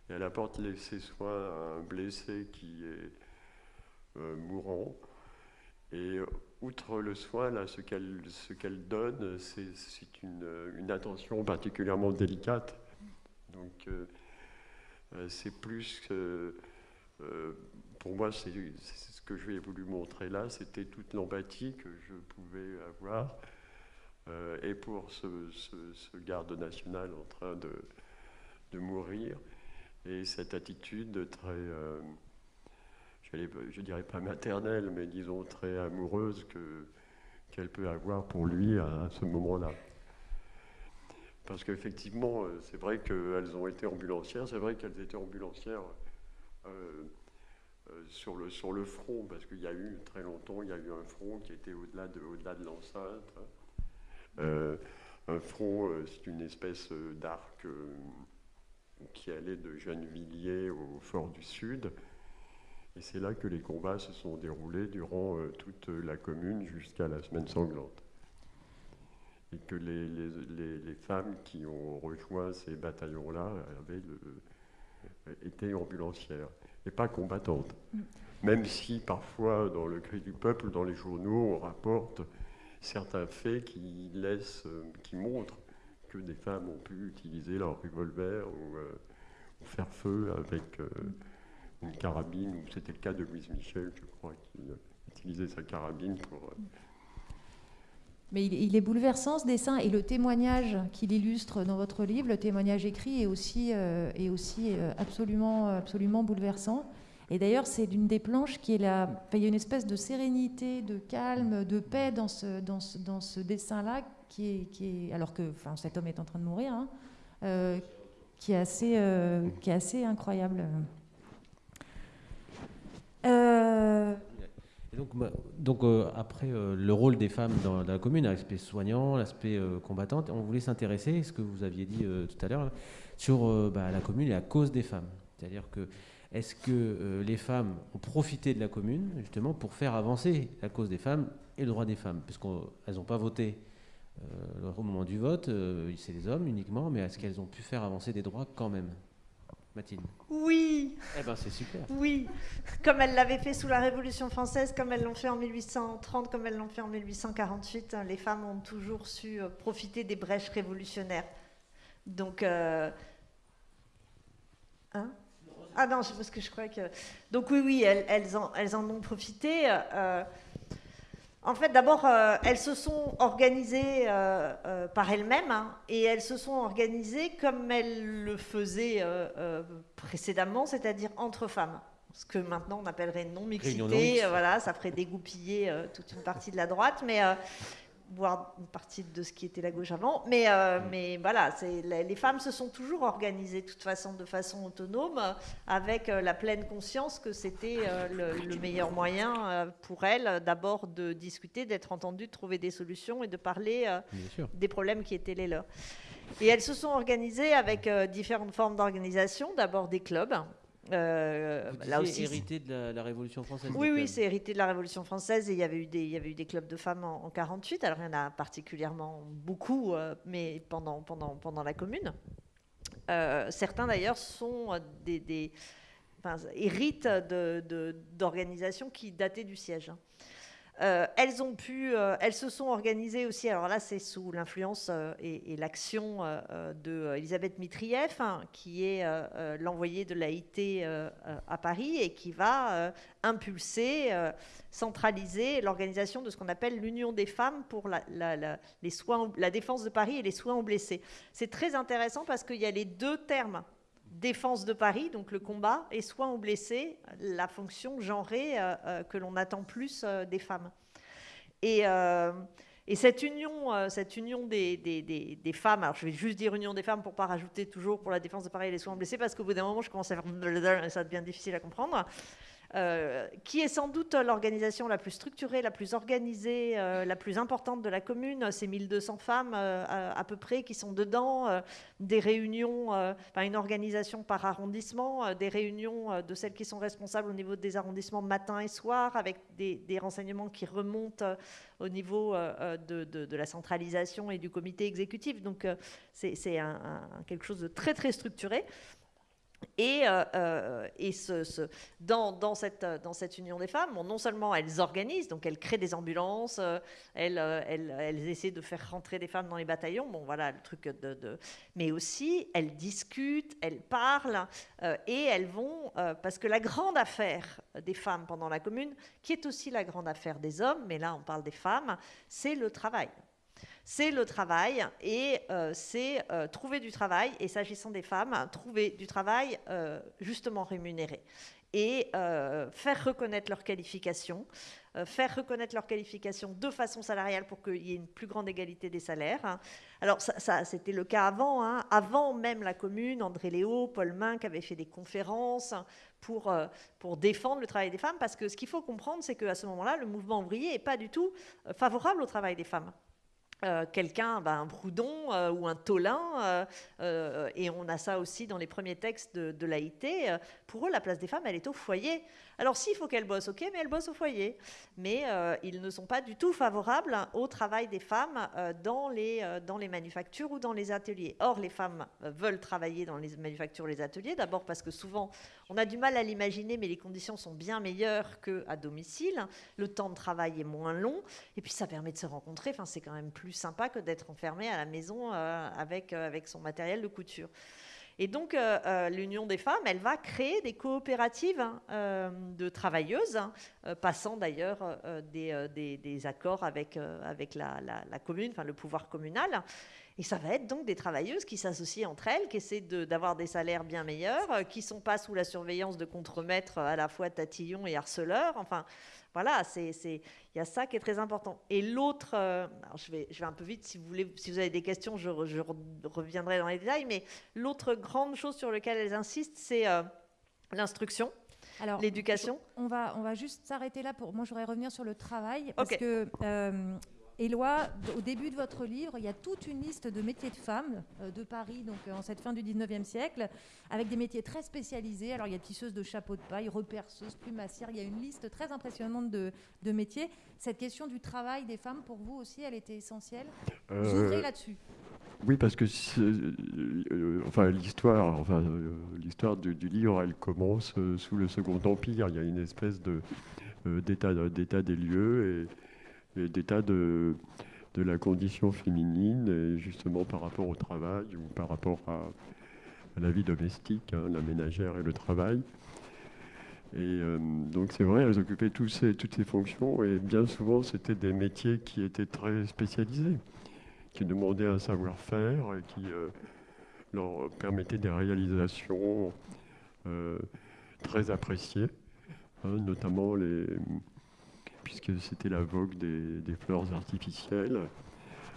Elle apporte ses soins à un blessé qui est euh, mourant. Et outre le soin, là, ce qu'elle donne, c'est une, attention particulièrement délicate. Donc, euh, c'est plus. Euh, pour moi, c'est ce que j'ai voulu montrer là, c'était toute l'empathie que je pouvais avoir. Euh, et pour ce, garde national en train de, mourir, et cette attitude très, euh, je dirais pas maternelle, mais disons très amoureuse que qu'elle peut avoir pour lui à, ce moment-là. Parce qu'effectivement, c'est vrai qu'elles ont été ambulancières, c'est vrai qu'elles étaient ambulancières. Euh, sur le, sur le front, parce qu'il y a eu très longtemps, il y a eu un front qui était au-delà de, au -delà de l'enceinte. Euh, un front, euh, c'est une espèce d'arc euh, qui allait de Gennevilliers au fort du Sud. Et c'est là que les combats se sont déroulés durant euh, toute la commune jusqu'à la semaine sanglante. Et que les, les, les, les, femmes qui ont rejoint ces bataillons-là avaient le, été ambulancières et pas combattante. Mm. Même si parfois, dans le cri du peuple, dans les journaux, on rapporte certains faits qui laissent, euh, qui montrent que des femmes ont pu utiliser leur revolver ou, euh, ou faire feu avec euh, une carabine. C'était le cas de Louise Michel, je crois, qui utilisait sa carabine pour. Mais il, est bouleversant ce dessin et le témoignage qu'il illustre dans votre livre, le témoignage écrit, est aussi, euh, est aussi euh, absolument, absolument bouleversant. Et d'ailleurs, c'est l'une des planches qui est là. Il y a une espèce de sérénité, de calme, de paix dans ce, dessin-là, alors que cet homme est en train de mourir, hein, euh, qui, est assez, euh, qui est assez incroyable. Euh, donc, euh, après le rôle des femmes dans, la commune, l'aspect soignant, l'aspect combattante, on voulait s'intéresser, ce que vous aviez dit tout à l'heure, sur bah, la commune et la cause des femmes. C'est-à-dire que est-ce que les femmes ont profité de la commune justement pour faire avancer la cause des femmes et le droit des femmes? Puisqu'elles n'ont pas voté au moment du vote, c'est les hommes uniquement, mais est-ce qu'elles ont pu faire avancer des droits quand même? Mathilde Oui. Eh ben c'est super. Oui, comme elles l'avaient fait sous la Révolution française, comme elles l'ont fait en 1830, comme elles l'ont fait en 1848, les femmes ont toujours su profiter des brèches révolutionnaires. Donc, euh... hein? Ah non, parce que je crois que. Donc oui, oui, elles, elles, en, elles en, ont profité. Euh... En fait, d'abord, euh, elles se sont organisées euh, euh, par elles-mêmes hein, et elles se sont organisées comme elles le faisaient euh, euh, précédemment, c'est-à-dire entre femmes. Ce que maintenant on appellerait non-mixité. Voilà, ça ferait dégoupiller euh, toute une partie de la droite, mais voire une partie de ce qui était la gauche avant. Mais, euh, mais voilà, les, femmes se sont toujours organisées de toute façon de façon autonome, avec euh, la pleine conscience que c'était euh, le, le, meilleur moyen pour elles d'abord de discuter, d'être entendues, de trouver des solutions et de parler des problèmes qui étaient les leurs. Et elles se sont organisées avec différentes formes d'organisation, d'abord des clubs. Euh, là aussi, hérité de la, la, Révolution française. Oui, oui, c'est hérité de la Révolution française et il y avait eu des, il y avait eu des clubs de femmes en, en 48. Alors il y en a particulièrement beaucoup, euh, mais pendant, pendant, pendant la Commune. Euh, certains d'ailleurs sont des, des enfin, héritent d'organisations de, de, qui dataient du siège. Euh, euh, elles se sont organisées aussi. Alors là, c'est sous l'influence euh, et, l'action de Elisabeth Mitrieff, hein, qui est l'envoyée de l'AIT à Paris et qui va impulser, centraliser l'organisation de ce qu'on appelle l'Union des femmes pour la défense de Paris et les soins aux blessés. C'est très intéressant parce qu'il y a les deux termes défense de Paris, donc le combat, et soins aux blessés, la fonction genrée que l'on attend plus des femmes. Et, et cette union, euh, cette union des, femmes, alors je vais juste dire union des femmes pour pas rajouter toujours pour la défense de Paris les soins blessés, parce qu'au bout d'un moment, je commence à faire ça devient difficile à comprendre. Euh, qui est sans doute l'organisation la plus structurée, la plus organisée, euh, la plus importante de la commune. C'est 1200 femmes euh, à, peu près qui sont dedans, des réunions, une organisation par arrondissement, des réunions de celles qui sont responsables au niveau des arrondissements matin et soir, avec des, renseignements qui remontent au niveau de, la centralisation et du comité exécutif. Donc c'est quelque chose de très très structuré. Et, euh, euh, dans, cette, union des femmes, non seulement elles organisent, donc elles créent des ambulances, euh, elles, essaient de faire rentrer des femmes dans les bataillons, bon voilà le truc de mais aussi elles discutent, elles parlent et elles vont, parce que la grande affaire des femmes pendant la commune, qui est aussi la grande affaire des hommes, mais là on parle des femmes, c'est le travail c'est le travail et euh, c'est euh, trouver du travail, et s'agissant des femmes, trouver du travail euh, justement rémunéré et faire reconnaître leurs qualifications, faire reconnaître leurs qualifications de façon salariale pour qu'il y ait une plus grande égalité des salaires. Alors ça, c'était le cas avant, hein. avant même la commune, André Léo, Paul Minck avaient fait des conférences pour, pour défendre le travail des femmes, parce que ce qu'il faut comprendre, c'est qu'à ce moment-là, le mouvement ouvrier n'est pas du tout favorable au travail des femmes. Euh, quelqu'un, ben, un Broudon euh, ou un Tolin, euh, et on a ça aussi dans les premiers textes de, de l'AIT, pour eux, la place des femmes, elle est au foyer. Alors s'il faut qu'elles bossent, ok, mais elles bossent au foyer. Mais ils ne sont pas du tout favorables au travail des femmes dans, les, dans les manufactures ou dans les ateliers. Or, les femmes veulent travailler dans les manufactures, les ateliers, d'abord parce que souvent, on a du mal à l'imaginer, mais les conditions sont bien meilleures qu'à domicile. Le temps de travail est moins long, et puis ça permet de se rencontrer. Enfin, c'est quand même plus sympa que d'être enfermé à la maison euh, avec, euh, avec son matériel de couture. Et donc, euh, l'Union des femmes, elle va créer des coopératives hein, de travailleuses, hein, passant d'ailleurs des, accords avec, avec la, la, commune, enfin le pouvoir communal. Et ça va être donc des travailleuses qui s'associent entre elles, qui essaient d'avoir des salaires bien meilleurs, qui ne sont pas sous la surveillance de contremaîtres à la fois tatillons et harceleurs. Enfin, voilà, il y a ça qui est très important. Et l'autre, euh, je, vais, je vais un peu vite, si vous, voulez, si vous avez des questions, je, reviendrai dans les détails, mais l'autre grande chose sur laquelle elles insistent, c'est euh, l'instruction. l'éducation. On va, on va juste s'arrêter là pour. Moi, je voudrais revenir sur le travail parce que euh, Éloi, au début de votre livre, il y a toute une liste de métiers de femmes euh, de Paris, donc euh, en cette fin du 19e siècle, avec des métiers très spécialisés. Alors il y a tisseuse de chapeau de paille, reperceuse, plumassière, il y a une liste très impressionnante de, métiers. Cette question du travail des femmes, pour vous aussi, elle était essentielle? Vous euh, ouvrez là-dessus oui, parce que enfin, l'histoire, enfin, l'histoire du, livre, elle commence sous le Second Empire. Il y a une espèce de d'état des lieux et d'état de, de la condition féminine, justement par rapport au travail ou par rapport à, la vie domestique, hein, la ménagère et le travail. Et euh, donc c'est vrai, elles occupaient toutes ces fonctions et bien souvent c'était des métiers qui étaient très spécialisés, qui demandaient un savoir-faire et qui euh, leur permettaient des réalisations euh, très appréciées, hein, notamment les, puisque c'était la vogue des, fleurs artificielles.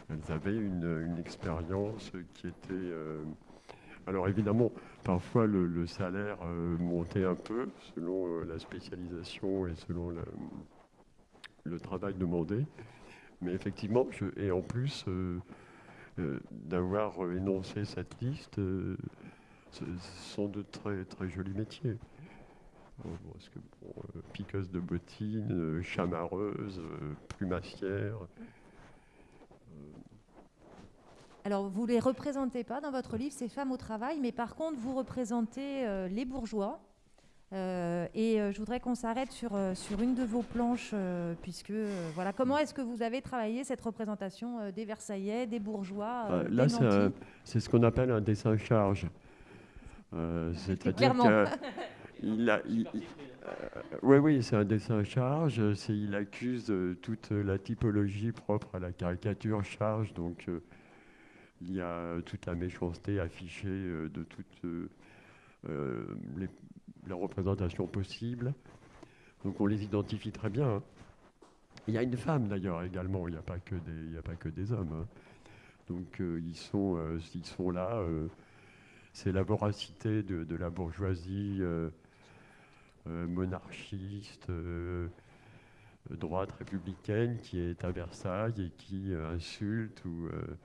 Elles avaient une, expérience qui était... Euh, alors évidemment, parfois le, salaire euh, montait un peu selon euh, la spécialisation et selon le travail demandé. Mais effectivement, et en plus d'avoir énoncé cette liste, ce sont de très, très jolis métiers parce que, euh, piqueuse de bottines, euh, chamareuse, euh, plumassière. Alors, vous ne les représentez pas dans votre livre, ces femmes au travail, mais par contre, vous représentez les bourgeois. et je voudrais qu'on s'arrête sur, sur une de vos planches, puisque, voilà, comment est-ce que vous avez travaillé cette représentation des Versaillais, des bourgeois Là, c'est ce qu'on appelle un dessin charge. C'est-à-dire que il a, oui, oui, c'est un dessin charge. Il accuse euh, toute la typologie propre à la caricature charge. Donc, euh, il y a toute la méchanceté affichée euh, de toute les, les, représentations possibles. Donc on les identifie très bien. hein. Il y a une femme d'ailleurs également, il n'y a, pas que des- il n'y a pas que des hommes. hein. Donc euh, ils, sont, euh, ils sont là. euh, c'est la voracité de, de la bourgeoisie euh, euh, monarchiste, euh, droite républicaine qui est à Versailles et qui euh, insulte ou euh,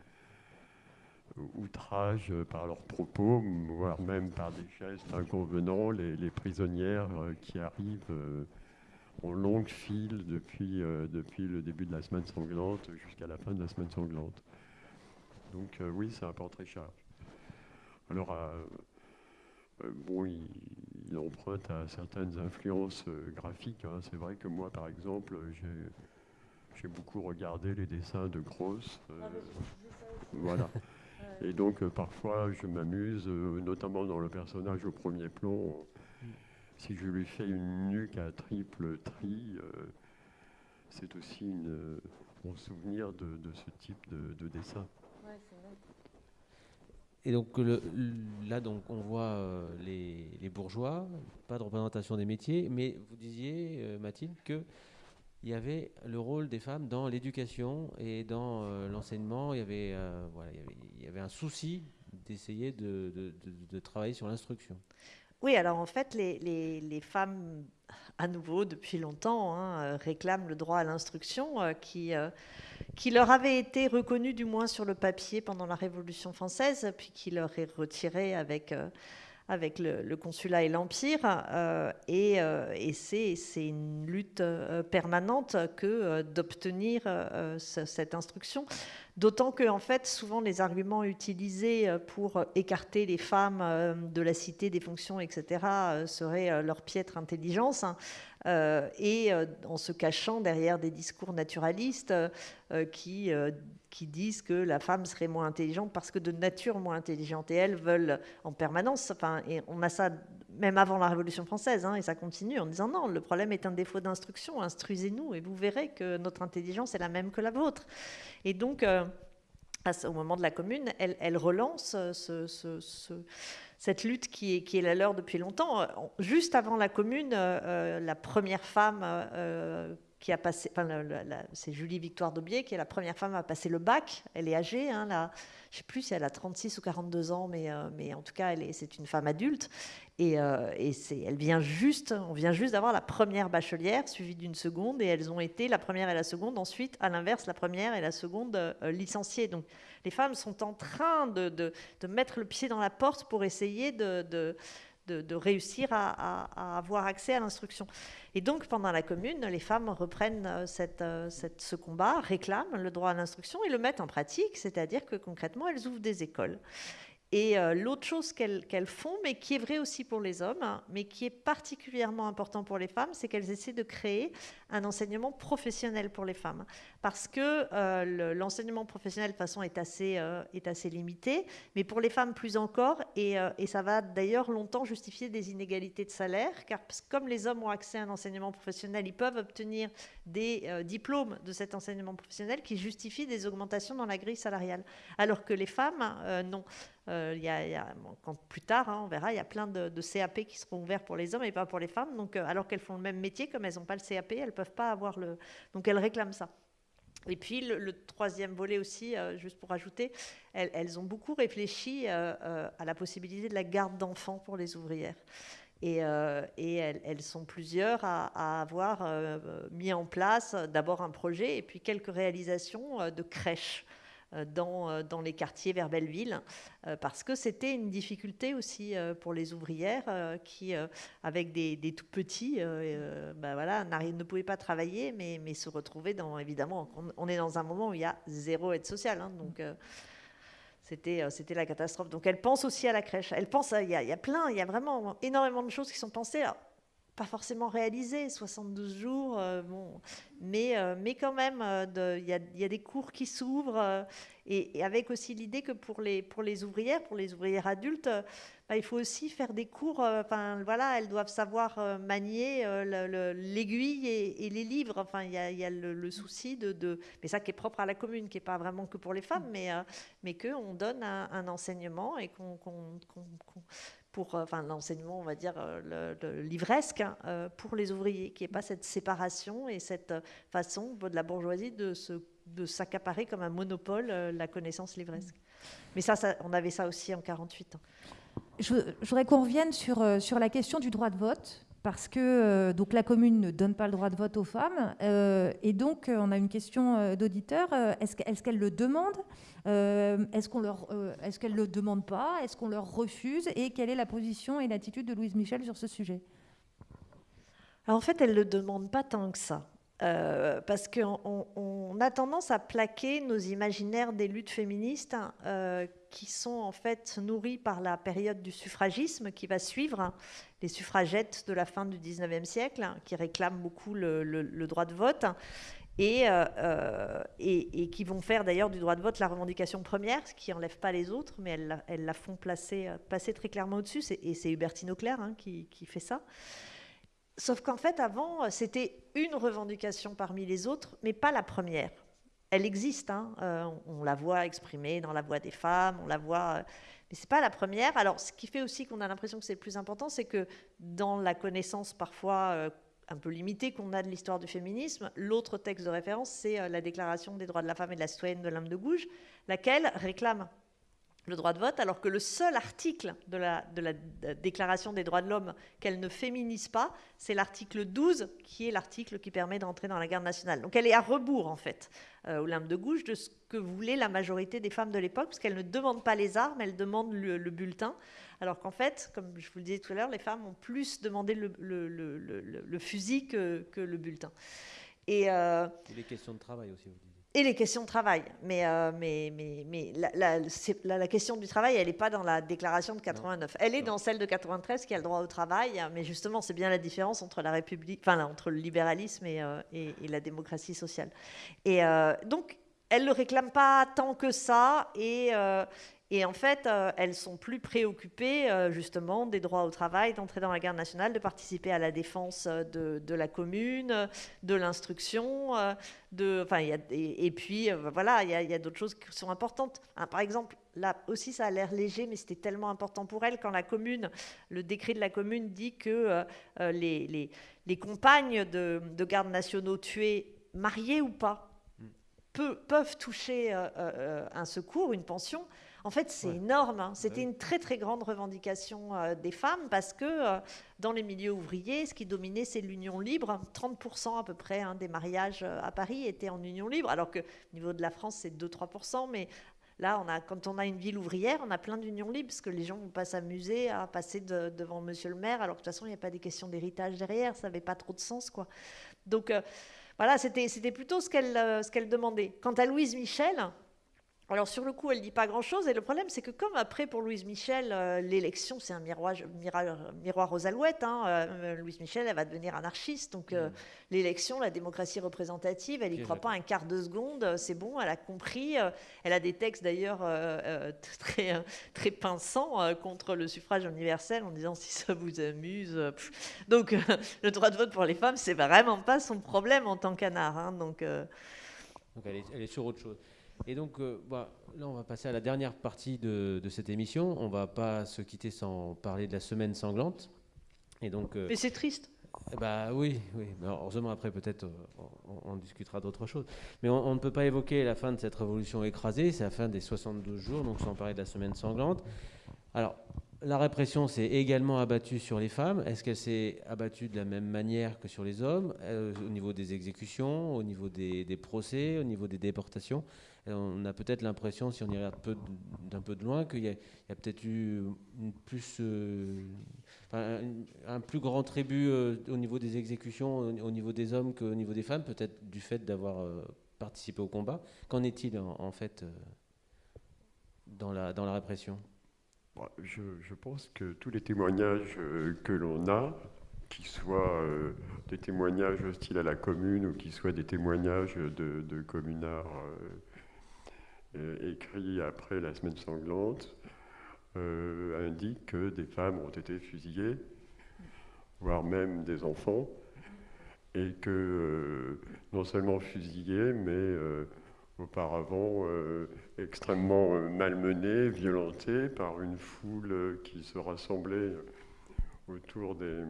outrage euh, par leurs propos, voire même par des gestes inconvenants, les, prisonnières euh, qui arrivent euh, en longue file depuis, euh, depuis le début de la semaine sanglante jusqu'à la fin de la semaine sanglante. Donc euh, oui, c'est un portrait charge. Alors, euh, euh, bon, il, il emprunte à certaines influences euh, graphiques. hein. C'est vrai que moi, par exemple, j'ai, beaucoup regardé les dessins de Gross. euh, voilà. Et donc, euh, parfois, je m'amuse, notamment dans le personnage au premier plan. Si je lui fais une nuque à triple tri, c'est aussi une, mon souvenir de, de ce type de, de dessin. Et donc le- là, donc, on voit euh, les, les bourgeois, pas de représentation des métiers, mais vous disiez, euh, Mathilde, que il y avait le rôle des femmes dans l'éducation et dans euh, l'enseignement. Il y avait, voilà, il y avait, il y avait un souci d'essayer de, de- de- de travailler sur l'instruction. Oui, alors en fait, les, femmes, à nouveau, depuis longtemps, hein, réclament le droit à l'instruction euh, qui, euh, qui leur avait été reconnu, du moins sur le papier, pendant la Révolution française, puis qui leur est retiré avec, euh, avec le, consulat et l'Empire. euh, et euh, c'est une lutte euh, permanente que d'obtenir ce- cette instruction. D'autant que, en fait, souvent les arguments utilisés pour écarter les femmes de la cité, des fonctions, etc., seraient leur piètre intelligence. hein, et en se cachant derrière des discours naturalistes qui, qui disent que la femme serait moins intelligente parce que de nature moins intelligente. Et elles veulent en permanence, enfin, et on a ça même avant la Révolution française, hein, et ça continue en disant non, le problème est un défaut d'instruction, instruisez-nous et vous verrez que notre intelligence est la même que la vôtre. Et donc, euh, au moment de la Commune, elle, elle relance euh, ce- ce- ce- cette lutte qui est, la leur depuis longtemps. Euh, Juste avant la Commune, la première femme qui a passé, enfin, c'est Julie Victoire d'Aubier, qui est la première femme à passer le bac. Elle est âgée, hein, là, je ne sais plus si elle a 36 ou 42 ans, mais, euh, mais en tout cas, elle est, c'est une femme adulte. Et, euh, et c'est, elle vient juste, on vient juste d'avoir la première bachelière, suivie d'une seconde, et elles ont été la première et la seconde. Ensuite, à l'inverse, la première et la seconde euh, licenciées. Donc, les femmes sont en train de, de- mettre le pied dans la porte pour essayer de- de- réussir à, avoir accès à l'instruction. Et donc, pendant la Commune, les femmes reprennent euh, euh, ce combat, réclament le droit à l'instruction et le mettent en pratique, c'est-à-dire que concrètement, elles ouvrent des écoles. Et euh, l'autre chose qu'elles font, mais qui est vrai aussi pour les hommes, hein, mais qui est particulièrement important pour les femmes, c'est qu'elles essaient de créer un enseignement professionnel pour les femmes. Parce que euh, le- l'enseignement professionnel, de toute façon, est assez, euh, est assez limité, mais pour les femmes plus encore, et, et ça va d'ailleurs longtemps justifier des inégalités de salaire, car comme les hommes ont accès à un enseignement professionnel, ils peuvent obtenir des diplômes de cet enseignement professionnel qui justifient des augmentations dans la grille salariale. Alors que les femmes, non. Euh, plus tard, hein, on verra, il y a plein de, CAP qui seront ouverts pour les hommes et pas pour les femmes. Donc, euh, alors qu'elles font le même métier, comme elles n'ont pas le CAP, elles peuvent pas avoir le. Donc, elles réclament ça. Et puis le, troisième volet aussi, euh, juste pour ajouter, elles, ont beaucoup réfléchi à la possibilité de la garde d'enfants pour les ouvrières. Et, elles, sont plusieurs à, avoir mis en place d'abord un projet et puis quelques réalisations de crèches dans, euh, dans les quartiers vers Belleville, euh, parce que c'était une difficulté aussi euh, pour les ouvrières euh, qui, euh, avec des, tout petits, euh, euh, ben voilà, ne pouvaient pas travailler, mais, se retrouver dans, évidemment, on, est dans un moment où il y a zéro aide sociale, hein, donc euh, c'était, euh, c'était la catastrophe. Donc elle pense aussi à la crèche. Elle pense, il y, a, plein, il y a vraiment énormément de choses qui sont pensées. Pas forcément réalisées, 72 jours, euh, bon, mais, euh, mais quand même, euh, il y, a, des cours qui s'ouvrent, et, avec aussi l'idée que pour les, pour les ouvrières, pour les ouvrières adultes, bah, il faut aussi faire des cours, enfin voilà, elles doivent savoir manier le- le- l'aiguille et, les livres, enfin il y a, le, souci de, mais ça qui est propre à la commune, qui n'est pas vraiment que pour les femmes, mais, mais qu'on donne un, enseignement et qu'on- pour enfin, l'enseignement, on va dire, le, livresque hein, pour les ouvriers, qui n'y ait pas cette séparation et cette façon de la bourgeoisie de se de s'accaparer comme un monopole la connaissance livresque. Mais ça, ça, on avait ça aussi en 48. Je, voudrais qu'on revienne sur, sur la question du droit de vote parce que euh, donc la commune ne donne pas le droit de vote aux femmes. Euh, et donc, euh, on a une question d'auditeur. est-ce, qu'elles le demandent Est-ce, qu'on leur, est-ce qu'elles ne le demandent pas Est-ce qu'on leur refuse Et quelle est la position et l'attitude de Louise Michel sur ce sujet? Alors, En fait, elles ne le demandent pas tant que ça. Parce qu'on a tendance à plaquer nos imaginaires des luttes féministes euh, qui sont en fait nourris par la période du suffragisme qui va suivre, les suffragettes de la fin du 19e siècle, qui réclament beaucoup le, droit de vote. Euh, et, et, qui vont faire d'ailleurs du droit de vote la revendication première, ce qui n'enlève pas les autres, mais elles, la font passer, passer très clairement au-dessus. Et c'est Hubertine Auclair hein, qui, qui, fait ça. Sauf qu'en fait, avant, c'était une revendication parmi les autres, mais pas la première. Elle existe, hein, euh, on, la voit exprimée dans la voix des femmes, on la voit, euh, mais c'est pas la première. Alors, ce qui fait aussi qu'on a l'impression que c'est le plus important, c'est que dans la connaissance parfois euh, un peu limitée qu'on a de l'histoire du féminisme, l'autre texte de référence, c'est la Déclaration des droits de la femme et de la citoyenne de l'âme de Gouges, laquelle réclame le droit de vote, alors que le seul article de la, Déclaration des droits de l'homme qu'elle ne féminise pas, c'est l'article 12, qui est l'article qui permet d'entrer dans la garde nationale. Donc elle est à rebours, en fait, euh, au limbe de gauche, de ce que voulait la majorité des femmes de l'époque, parce qu'elle ne demande pas les armes, elle demande le, bulletin, alors qu'en fait, comme je vous le disais tout à l'heure, les femmes ont plus demandé le, fusil que, que, le bulletin. Et, euh, Et les questions de travail aussi, vous dites et les questions de travail. Mais, euh, mais, mais, mais la, la, question du travail, elle n'est pas dans la déclaration de 89. Elle est dans celle de 93 qui a le droit au travail. Mais justement, c'est bien la différence entre la République, enfin, entre le libéralisme et, euh, et, la démocratie sociale. Et euh, donc, elle ne le réclame pas tant que ça. Et, et en fait, euh, elles sont plus préoccupées euh, justement des droits au travail, d'entrer dans la garde nationale, de participer à la défense euh, de, la commune, de l'instruction, de, enfin, et, puis voilà, il y a, d'autres choses qui sont importantes. Hein, par exemple, là aussi, ça a l'air léger, mais c'était tellement important pour elles quand la commune, le décret de la commune dit que les, les, compagnes de, de gardes nationaux tuées, mariées ou pas, mm. peuvent toucher un secours, une pension. En fait, c'est énorme. Hein. C'était une très très grande revendication euh, des femmes parce que euh, dans les milieux ouvriers, ce qui dominait, c'est l'union libre. 30% à peu près hein, des mariages euh, à Paris étaient en union libre, alors que au niveau de la France, c'est 2-3%. Mais là, on a, quand on a une ville ouvrière, on a plein d'unions libres parce que les gens ne vont pas s'amuser à passer devant monsieur le maire, alors que de toute façon, il n'y a pas des questions d'héritage derrière. Ça n'avait pas trop de sens. quoi. Donc. voilà, c'était plutôt ce qu'elle qu'elle demandait. Quant à Louise Michel, alors sur le coup, elle dit pas grand-chose. Et le problème, c'est que comme après pour Louise Michel, euh, l'élection, c'est un miroir, miroir, aux alouettes. Hein, euh, Louise Michel, elle va devenir anarchiste. Donc euh, mm. l'élection, la démocratie représentative, elle n'y croit pas un quart de seconde. C'est bon, elle a compris. elle a des textes d'ailleurs très, très pinçants contre le suffrage universel en disant si ça vous amuse. Donc le droit de vote pour les femmes, c'est vraiment pas son problème en tant qu'anard. Hein, donc, donc elle, est, elle est sur autre chose. Et donc, euh, bah, là, on va passer à la dernière partie de, cette émission. On va pas se quitter sans parler de la semaine sanglante. Et donc, euh, Mais c'est triste. Bah oui, oui. heureusement, après, peut-être, on, discutera d'autres choses. Mais on, ne peut pas évoquer la fin de cette révolution écrasée. C'est la fin des 72 jours, donc sans parler de la semaine sanglante. Alors, la répression s'est également abattue sur les femmes. Est-ce qu'elle s'est abattue de la même manière que sur les hommes, au niveau des exécutions, au niveau des, procès, au niveau des déportations? On a peut-être l'impression, si on y regarde d'un peu de loin, qu'il y a, peut-être eu plus, euh, un, plus grand tribut euh, au niveau des exécutions, au, niveau des hommes qu'au niveau des femmes, peut-être du fait d'avoir euh, participé au combat. Qu'en est-il en, fait dans la répression? Je, pense que tous les témoignages que l'on a, qu'ils soient des témoignages hostiles à la commune ou qu'ils soient des témoignages de, communards euh, écrit après la semaine sanglante, euh, indique que des femmes ont été fusillées, voire même des enfants, et que euh, non seulement fusillées, mais auparavant extrêmement malmenés, violentés par une foule qui se rassemblait autour des,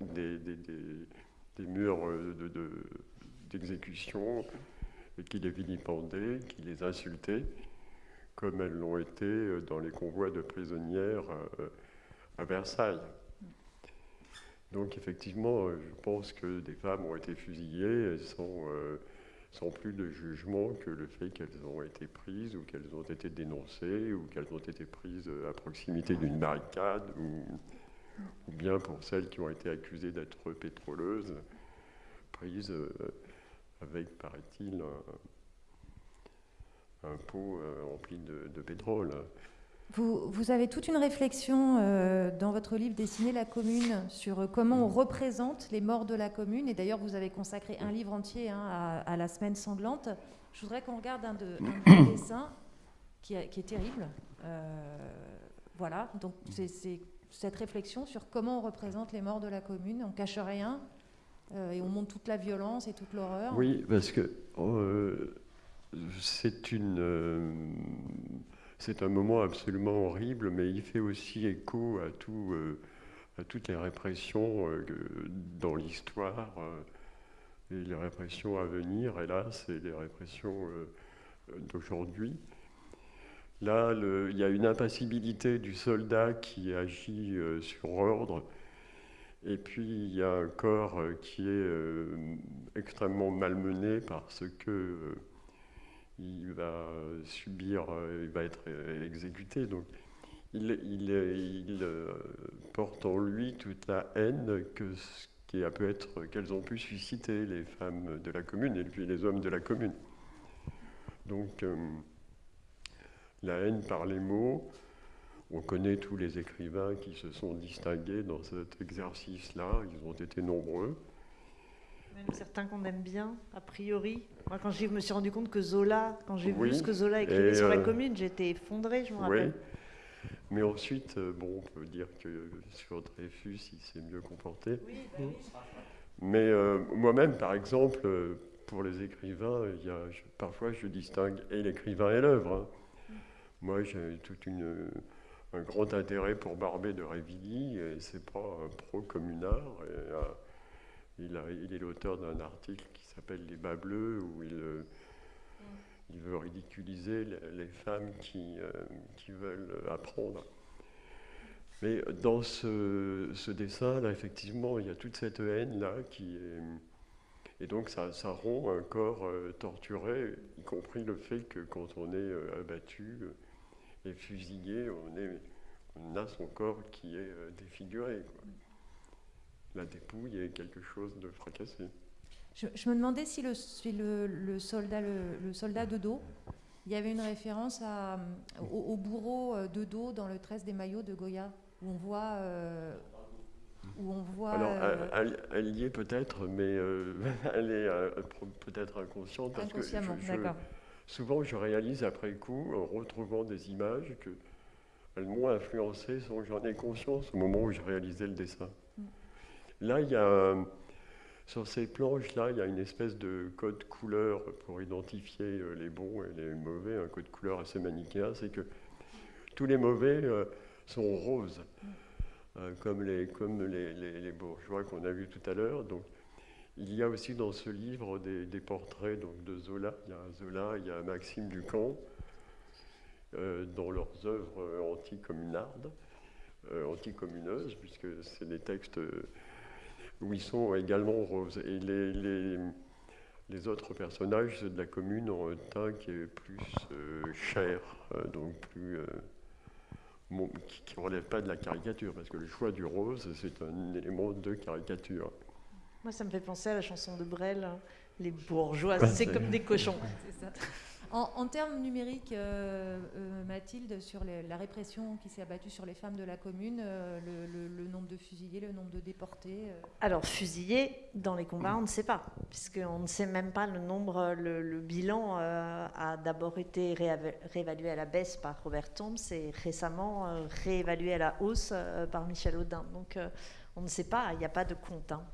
des, murs d'exécution et qui les vilipendaient, qui les insultaient, comme elles l'ont été dans les convois de prisonnières à Versailles. Donc effectivement, euh, je pense que des femmes ont été fusillées, elles sont euh, sans plus de jugement que le fait qu'elles ont été prises ou qu'elles ont été dénoncées ou qu'elles ont été prises à proximité d'une barricade ou, bien pour celles qui ont été accusées d'être pétroleuses, prises euh, avec, paraît-il, un, pot rempli de pétrole. Vous, avez toute une réflexion euh, dans votre livre Dessiner la commune sur euh, comment on représente les morts de la commune. Et d'ailleurs, vous avez consacré un livre entier hein, à, la semaine sanglante. Je voudrais qu'on regarde un de, vos dessins qui, est terrible. Euh, voilà, donc c'est cette réflexion sur comment on représente les morts de la commune. On cache rien et on montre toute la violence et toute l'horreur. Oui, parce que c'est une c'est un moment absolument horrible, mais il fait aussi écho à, tout, euh, à toutes les répressions euh, dans l'histoire euh, et les répressions à venir, hélas, et les répressions d'aujourd'hui. Là, il y a une impassibilité du soldat qui agit sur ordre, et puis il y a un corps qui est extrêmement malmené parce que il va subir, euh, il va être euh, exécuté. Donc, il, euh, porte en lui toute la haine que qu'elles ont pu susciter les femmes de la commune et puis les hommes de la commune. Donc, la haine par les mots. On connaît tous les écrivains qui se sont distingués dans cet exercice-là. Ils ont été nombreux. Même certains qu'on aime bien, a priori. Moi, quand je me suis rendu compte que Zola, quand j'ai vu ce que Zola écrivait sur la euh, commune, j'étais effondré, je me rappelle. Mais ensuite, euh, bon, on peut dire que sur Dreyfus, il s'est mieux comporté. Oui, bah Mais euh, moi-même, par exemple, pour les écrivains, il y a, parfois je distingue et l'écrivain et l'œuvre. Hein. Moi, j'ai tout un grand intérêt pour Barbet de Révilly, et c'est pas un pro-communard. Il, est l'auteur d'un article qui s'appelle Les bas bleus, où il, euh, veut ridiculiser les, femmes qui, euh, qui, veulent apprendre. Mais dans ce, dessin-là, effectivement, il y a toute cette haine-là qui est. Et donc, ça, rompt un corps euh, torturé, y compris le fait que quand on est abattu et fusillé, on, a son corps qui est défiguré. La dépouille est quelque chose de fracassé. Je, me demandais si, le, le, soldat, le, soldat de dos, il y avait une référence à, au, bourreau euh, de dos dans le 13 des maillots de Goya, où on voit. Euh, où on voit Alors, euh, elle, y est peut-être, mais elle est peut-être inconsciente. Parce que souvent, je réalise après coup, en retrouvant des images, que elles m'ont influencé sans que j'en ai conscience au moment où je réalisais le dessin. Là, il y a, sur ces planches-là, il y a une espèce de code couleur pour identifier euh, les bons et les mauvais, un code couleur assez manichéen, c'est que tous les mauvais euh, sont roses, euh, comme, les, comme les, bourgeois qu'on a vus tout à l'heure. Donc, il y a aussi dans ce livre des, des, portraits donc, de Zola. Il y a Zola, il y a Maxime Ducamp, dans leurs œuvres anticommunardes, anticommuneuses, puisque c'est des textes où ils sont également roses. Et les, les, autres personnages de la commune ont un teint qui est plus euh, cher, euh, donc plus. Euh, qui ne relève pas de la caricature, parce que le choix du rose, c'est un élément de caricature. Moi, ça me fait penser à la chanson de Brel, hein. Les bourgeois, c'est comme des cochons. Ça. En, termes numériques, euh, euh, Mathilde, sur la répression qui s'est abattue sur les femmes de la commune, euh, le, nombre de fusillés, le nombre de déportés Alors, fusillés, dans les combats, on ne sait pas, puisqu'on ne sait même pas le nombre. Le, bilan a d'abord été réévalué à la baisse par Robert Tombs et récemment réévalué à la hausse par Michel Audin. Donc, on ne sait pas, il n'y a pas de compte. Hein.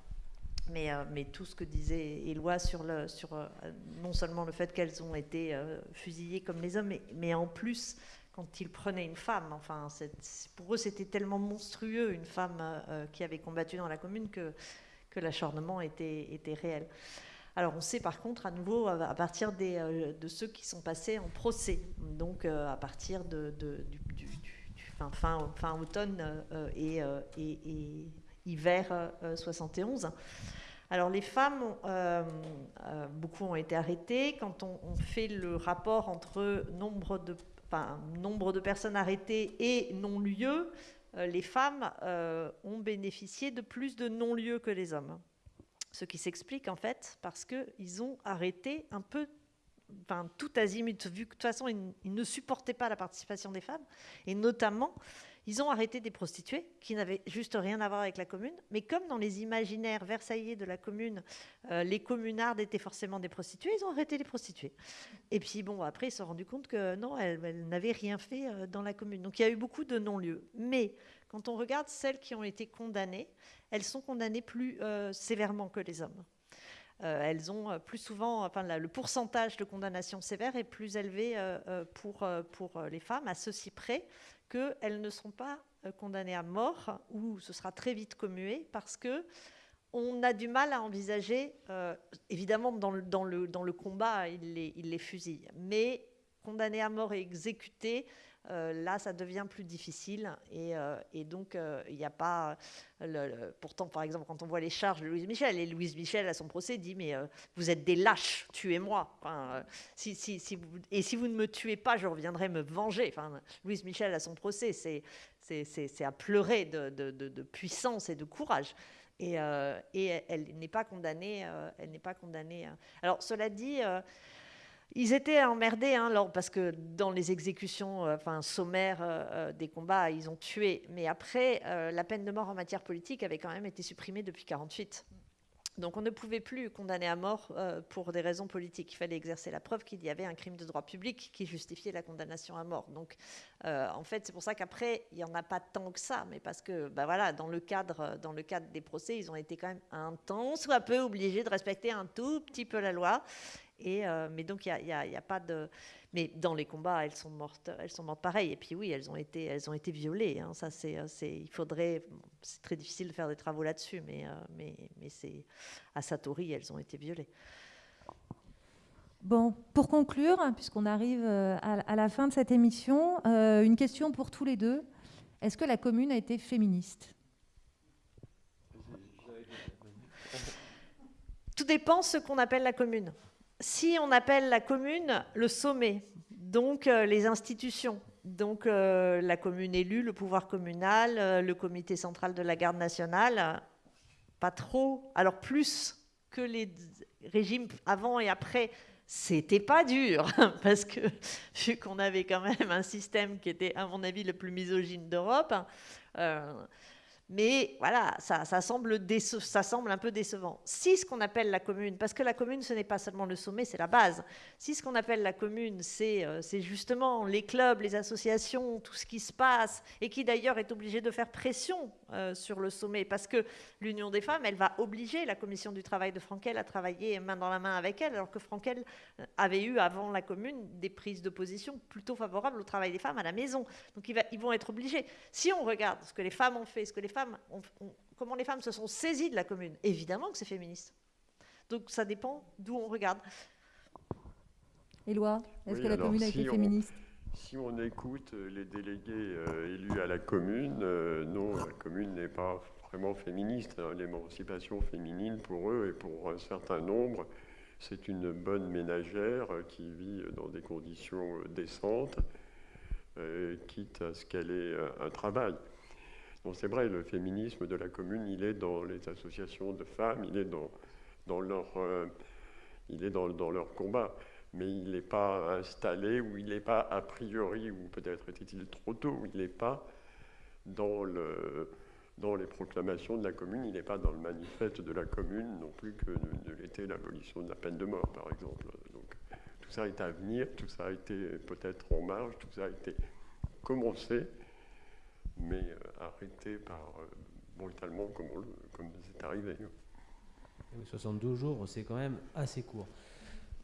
Mais, euh, mais, tout ce que disait Éloi sur, euh, non seulement le fait qu'elles ont été euh, fusillées comme les hommes, mais, en plus quand ils prenaient une femme. Enfin, pour eux, c'était tellement monstrueux, une femme qui avait combattu dans la commune, que, l'acharnement était, réel. Alors on sait par contre à nouveau à partir de ceux qui sont passés en procès, donc à partir de, du, fin, automne et hiver 71. Alors les femmes, euh, euh, beaucoup ont été arrêtées. Quand on, fait le rapport entre nombre de, nombre de personnes arrêtées et non-lieux, euh, les femmes ont bénéficié de plus de non-lieux que les hommes. Ce qui s'explique en fait parce qu'ils ont arrêté un peu Enfin, tout azimut, vu que de toute façon, ils, ne supportaient pas la participation des femmes, et notamment, ils ont arrêté des prostituées qui n'avaient juste rien à voir avec la commune. Mais comme dans les imaginaires versaillais de la commune, euh, les communardes étaient forcément des prostituées, ils ont arrêté les prostituées. Et puis bon, après, ils se sont rendus compte que non, elles, n'avaient rien fait euh, dans la commune. Donc il y a eu beaucoup de non-lieux. Mais quand on regarde celles qui ont été condamnées, elles sont condamnées plus euh, sévèrement que les hommes. Elles ont plus souvent, enfin, le pourcentage de condamnation sévère est plus élevé pour, pour les femmes, à ceci près qu'elles ne seront pas euh, condamnées à mort ou ce sera très vite commué parce que on a du mal à envisager, euh, évidemment dans le, dans, le, dans le combat, il les, il les fusille, mais condamnées à mort et exécutées, euh, là, ça devient plus difficile. Et, euh, donc, euh, il n'y a pas. pourtant, par exemple, quand on voit les charges de Louise Michel, et Louise Michel, à son procès, dit Mais vous êtes des lâches, tuez-moi. Si, si, si et si vous ne me tuez pas, je reviendrai me venger. Louise Michel, à son procès, c'est à pleurer de, puissance et de courage. Et, elle n'est pas condamnée. elle n'est pas condamnée. Alors, cela dit. Ils étaient emmerdés, hein, parce que dans les exécutions euh, sommaires euh, euh, des combats, ils ont tué. Mais après, la peine de mort en matière politique avait quand même été supprimée depuis 1948. Donc on ne pouvait plus condamner à mort pour des raisons politiques. Il fallait exercer la preuve qu'il y avait un crime de droit public qui justifiait la condamnation à mort. Donc en fait, c'est pour ça qu'après, il n'y en a pas tant que ça, mais parce que bah voilà, dans, le cadre, dans le cadre des procès, ils ont été quand même un temps soit peu obligés de respecter un tout petit peu la loi. Euh, mais donc, il n'y a, pas de. Mais dans les combats, elles sont mortes, elles sont mortes pareil. Et puis oui, elles ont été, elles ont été violées. Hein. Ça, c'est, il faudrait. C'est très difficile de faire des travaux là-dessus, mais, euh, mais, mais c'est à Satori, elles ont été violées. Bon, pour conclure, hein, puisqu'on arrive euh, à, la fin de cette émission, une question pour tous les deux. Est-ce que la commune a été féministe? Tout dépend ce qu'on appelle la commune si on appelle la commune le sommet, donc euh, les institutions, donc euh, la commune élue, le pouvoir communal, euh, le comité central de la garde nationale, pas trop. Alors plus que les régimes avant et après, c'était pas dur, parce que vu qu'on avait quand même un système qui était, à mon avis, le plus misogyne d'Europe, mais voilà, ça, semble ça semble un peu décevant. Si ce qu'on appelle la commune, parce que la commune, ce n'est pas seulement le sommet, c'est la base. Si ce qu'on appelle la commune, c'est euh, justement les clubs, les associations, tout ce qui se passe, et qui d'ailleurs est obligé de faire pression euh, sur le sommet, parce que l'Union des femmes, elle va obliger la commission du travail de Frankel à travailler main dans la main avec elle, alors que Frankel euh, avait eu avant la commune des prises de position plutôt favorables au travail des femmes à la maison. Donc ils vont être obligés. Si on regarde ce que les femmes ont fait, ce que les femmes comment les femmes se sont saisies de la commune. Évidemment que c'est féministe. Donc ça dépend d'où on regarde. Éloi, est-ce que la commune a été féministe? Si on écoute euh, les délégués euh, élus à la commune, euh, non, la commune n'est pas vraiment féministe. Hein. L'émancipation féminine, pour eux et pour un certain nombre, c'est une bonne ménagère qui vit dans des conditions décentes, quitte à ce qu'elle ait un travail c'est vrai, le féminisme de la commune, il est dans les associations de femmes, il est dans, dans leur, il est dans, leur combat, mais il n'est pas installé, ou il n'est pas a priori, ou peut-être était-il trop tôt, il n'est pas dans, le, dans les proclamations de la commune, il n'est pas dans le manifeste de la commune non plus que de, l'était l'abolition de la peine de mort, par exemple. Donc tout ça est à venir, tout ça a été peut-être en marge, tout ça a été commencé mais euh, arrêté par, euh, brutalement comme, comme c'est arrivé. Oui, 72 jours, c'est quand même assez court.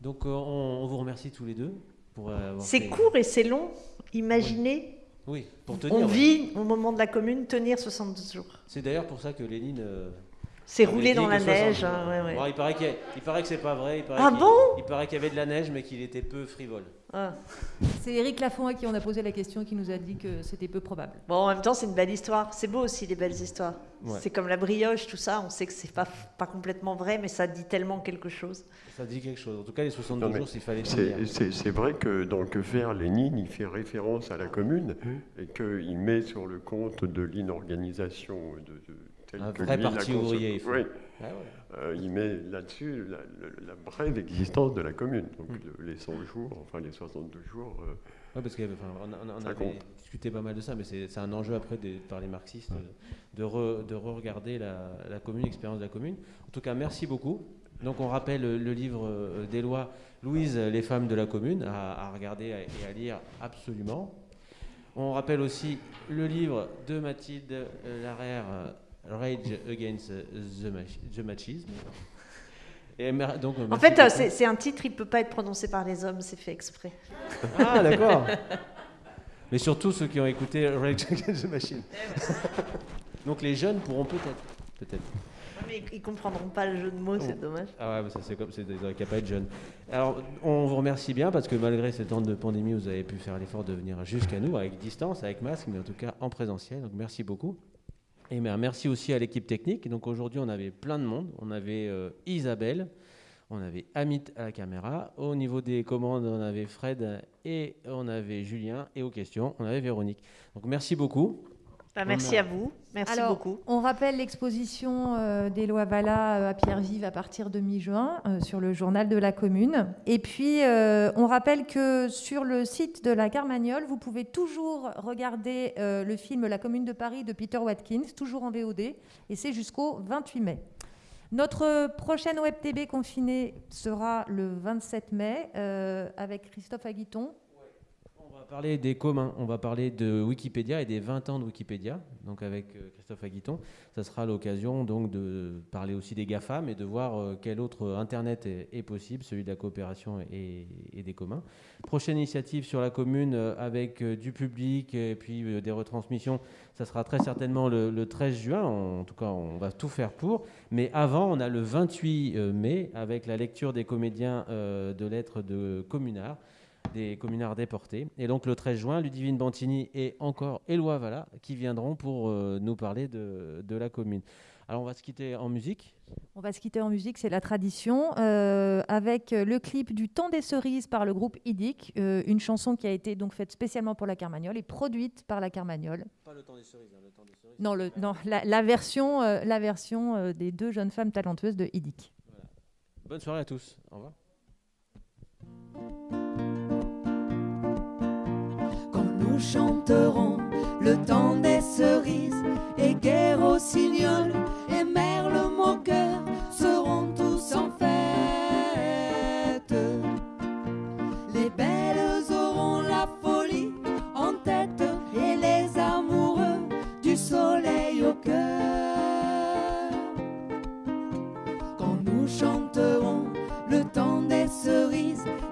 Donc euh, on, on vous remercie tous les deux pour avoir C'est fait- court et c'est long. Imaginez, Oui, pour tenir. on ouais. vit au moment de la commune tenir 72 jours. C'est d'ailleurs pour ça que Lénine. euh, C'est avait roulé dans la 60 neige, hein, ouais, ouais. Bon, il paraît qu'il y a- il paraît que c'est pas vrai. Il paraît Ah bon? Il paraît qu'il y avait de la neige, mais qu'il était peu frivole. Ah. C'est Éric Lafont à qui on a posé la question qui nous a dit que c'était peu probable. Bon, en même temps, c'est une belle histoire. C'est beau aussi, les belles histoires. Ouais. C'est comme la brioche, tout ça. On sait que c'est pas, pas complètement vrai, mais ça dit tellement quelque chose. Ça dit quelque chose. En tout cas, les 72 Non, jours, s'il fallait c'est- tenir. C'est c'est vrai que dans Que faire Lénine, il fait référence à la commune et qu'il met sur le compte de l'inorganisation de, de, telle Un que vrai lui parti ouvrier, il faut. Oui. Ah ouais. Euh, il met là-dessus la, la- la brève existence de la commune. Donc Mmh. le- les 100 jours, enfin les 62 jours. euh, Ouais, parce qu'on on, on avait discuté pas mal de ça, mais c'est un enjeu après des- par les marxistes de, re- de re-regarder la, la commune, l'expérience de la commune. En tout cas, merci beaucoup. Donc on rappelle le, livre euh, des lois Louise, les femmes de la commune, à, à regarder et à lire absolument. On rappelle aussi le livre de Mathilde euh, Larère, Rage Against the, Machi- the Machisme. Et mer- donc, euh, En fait, euh, c'est un titre, il peut pas être prononcé par les hommes, c'est fait exprès. Ah, d'accord. Mais surtout ceux qui ont écouté Rage Against the Machine. Donc les jeunes pourront peut-être. Peut-être. Mais ils comprendront pas le jeu de mots, c'est dommage. Ah ouais, mais ça c'est comme c'est des qui pas être jeune. Alors on vous remercie bien parce que malgré ces temps de pandémie, vous avez pu faire l'effort de venir jusqu'à nous avec distance, avec masque, mais en tout cas en présentiel. Donc merci beaucoup. Et mer- merci aussi à l'équipe technique. Donc aujourd'hui, on avait plein de monde. On avait euh, Isabelle, on avait Amit à la caméra. Au niveau des commandes, on avait Fred et on avait Julien. Et aux questions, on avait Véronique. Donc merci beaucoup. Bah, merci à vous, merci Alors, beaucoup. On rappelle l'exposition euh, des lois Valla euh, à Pierre-Vive à partir de mi-juin euh, sur le journal de la commune. Et puis, euh, on rappelle que sur le site de la Carmagnole, vous pouvez toujours regarder euh, le film La commune de Paris de Peter Watkins, toujours en VOD, et c'est jusqu'au 28 mai. Notre prochaine Web TV confinée sera le 27 mai euh, avec Christophe Aguiton. On va parler des communs, on va parler de Wikipédia et des 20 ans de Wikipédia, donc avec euh, Christophe Aguiton. Ça sera l'occasion donc de parler aussi des GAFAM et de voir euh, quel autre Internet est, possible, celui de la coopération et, des communs. Prochaine initiative sur la commune euh, avec du public et puis des retransmissions, ça sera très certainement le, le 13 juin, en tout cas on va tout faire pour. Mais avant, on a le 28 euh, mai avec la lecture des comédiens de lettres de Communard des communards déportés. Et donc le 13 juin, Ludivine Bantini et encore Éloi Valla qui viendront pour euh, nous parler de, de la commune. Alors on va se quitter en musique. On va se quitter en musique, c'est la tradition, euh, avec le clip du Temps des cerises par le groupe Idic, euh, une chanson qui a été donc faite spécialement pour la Carmagnole et produite par la Carmagnole. Pas le temps des cerises, hein, le temps des cerises. Non, le, non la, la version, euh, la version euh, des deux jeunes femmes talentueuses de Idic. Bonne soirée à tous. Au revoir. Nous chanterons le temps des cerises et guerre au signol et merle moqueur seront tous en fête.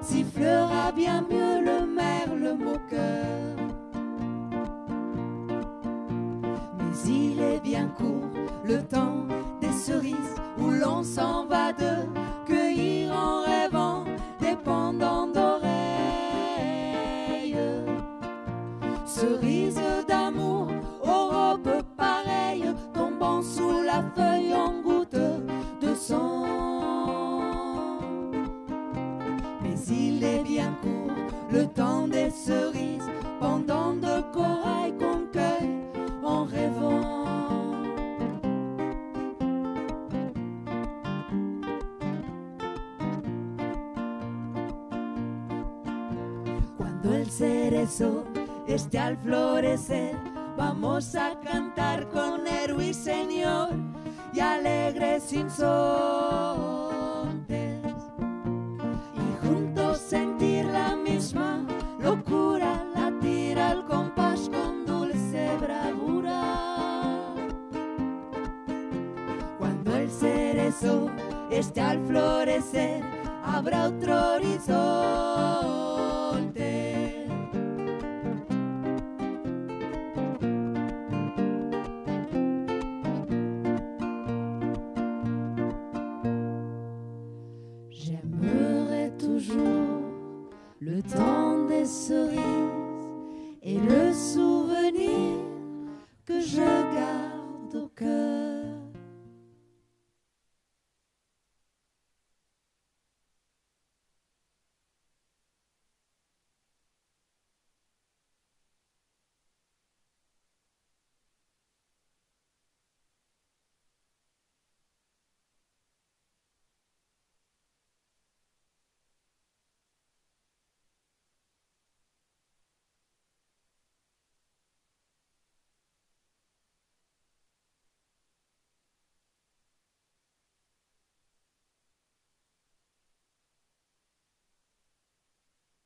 Sifflera bien mieux le merle moqueur. Mais il est bien court le temps des cerises où l'on s'en va de cueillir en rêvant des pendants d'oreilles. Cerises cerezo esté al florecer, vamos a cantar con el ruiseñor y alegres insontes.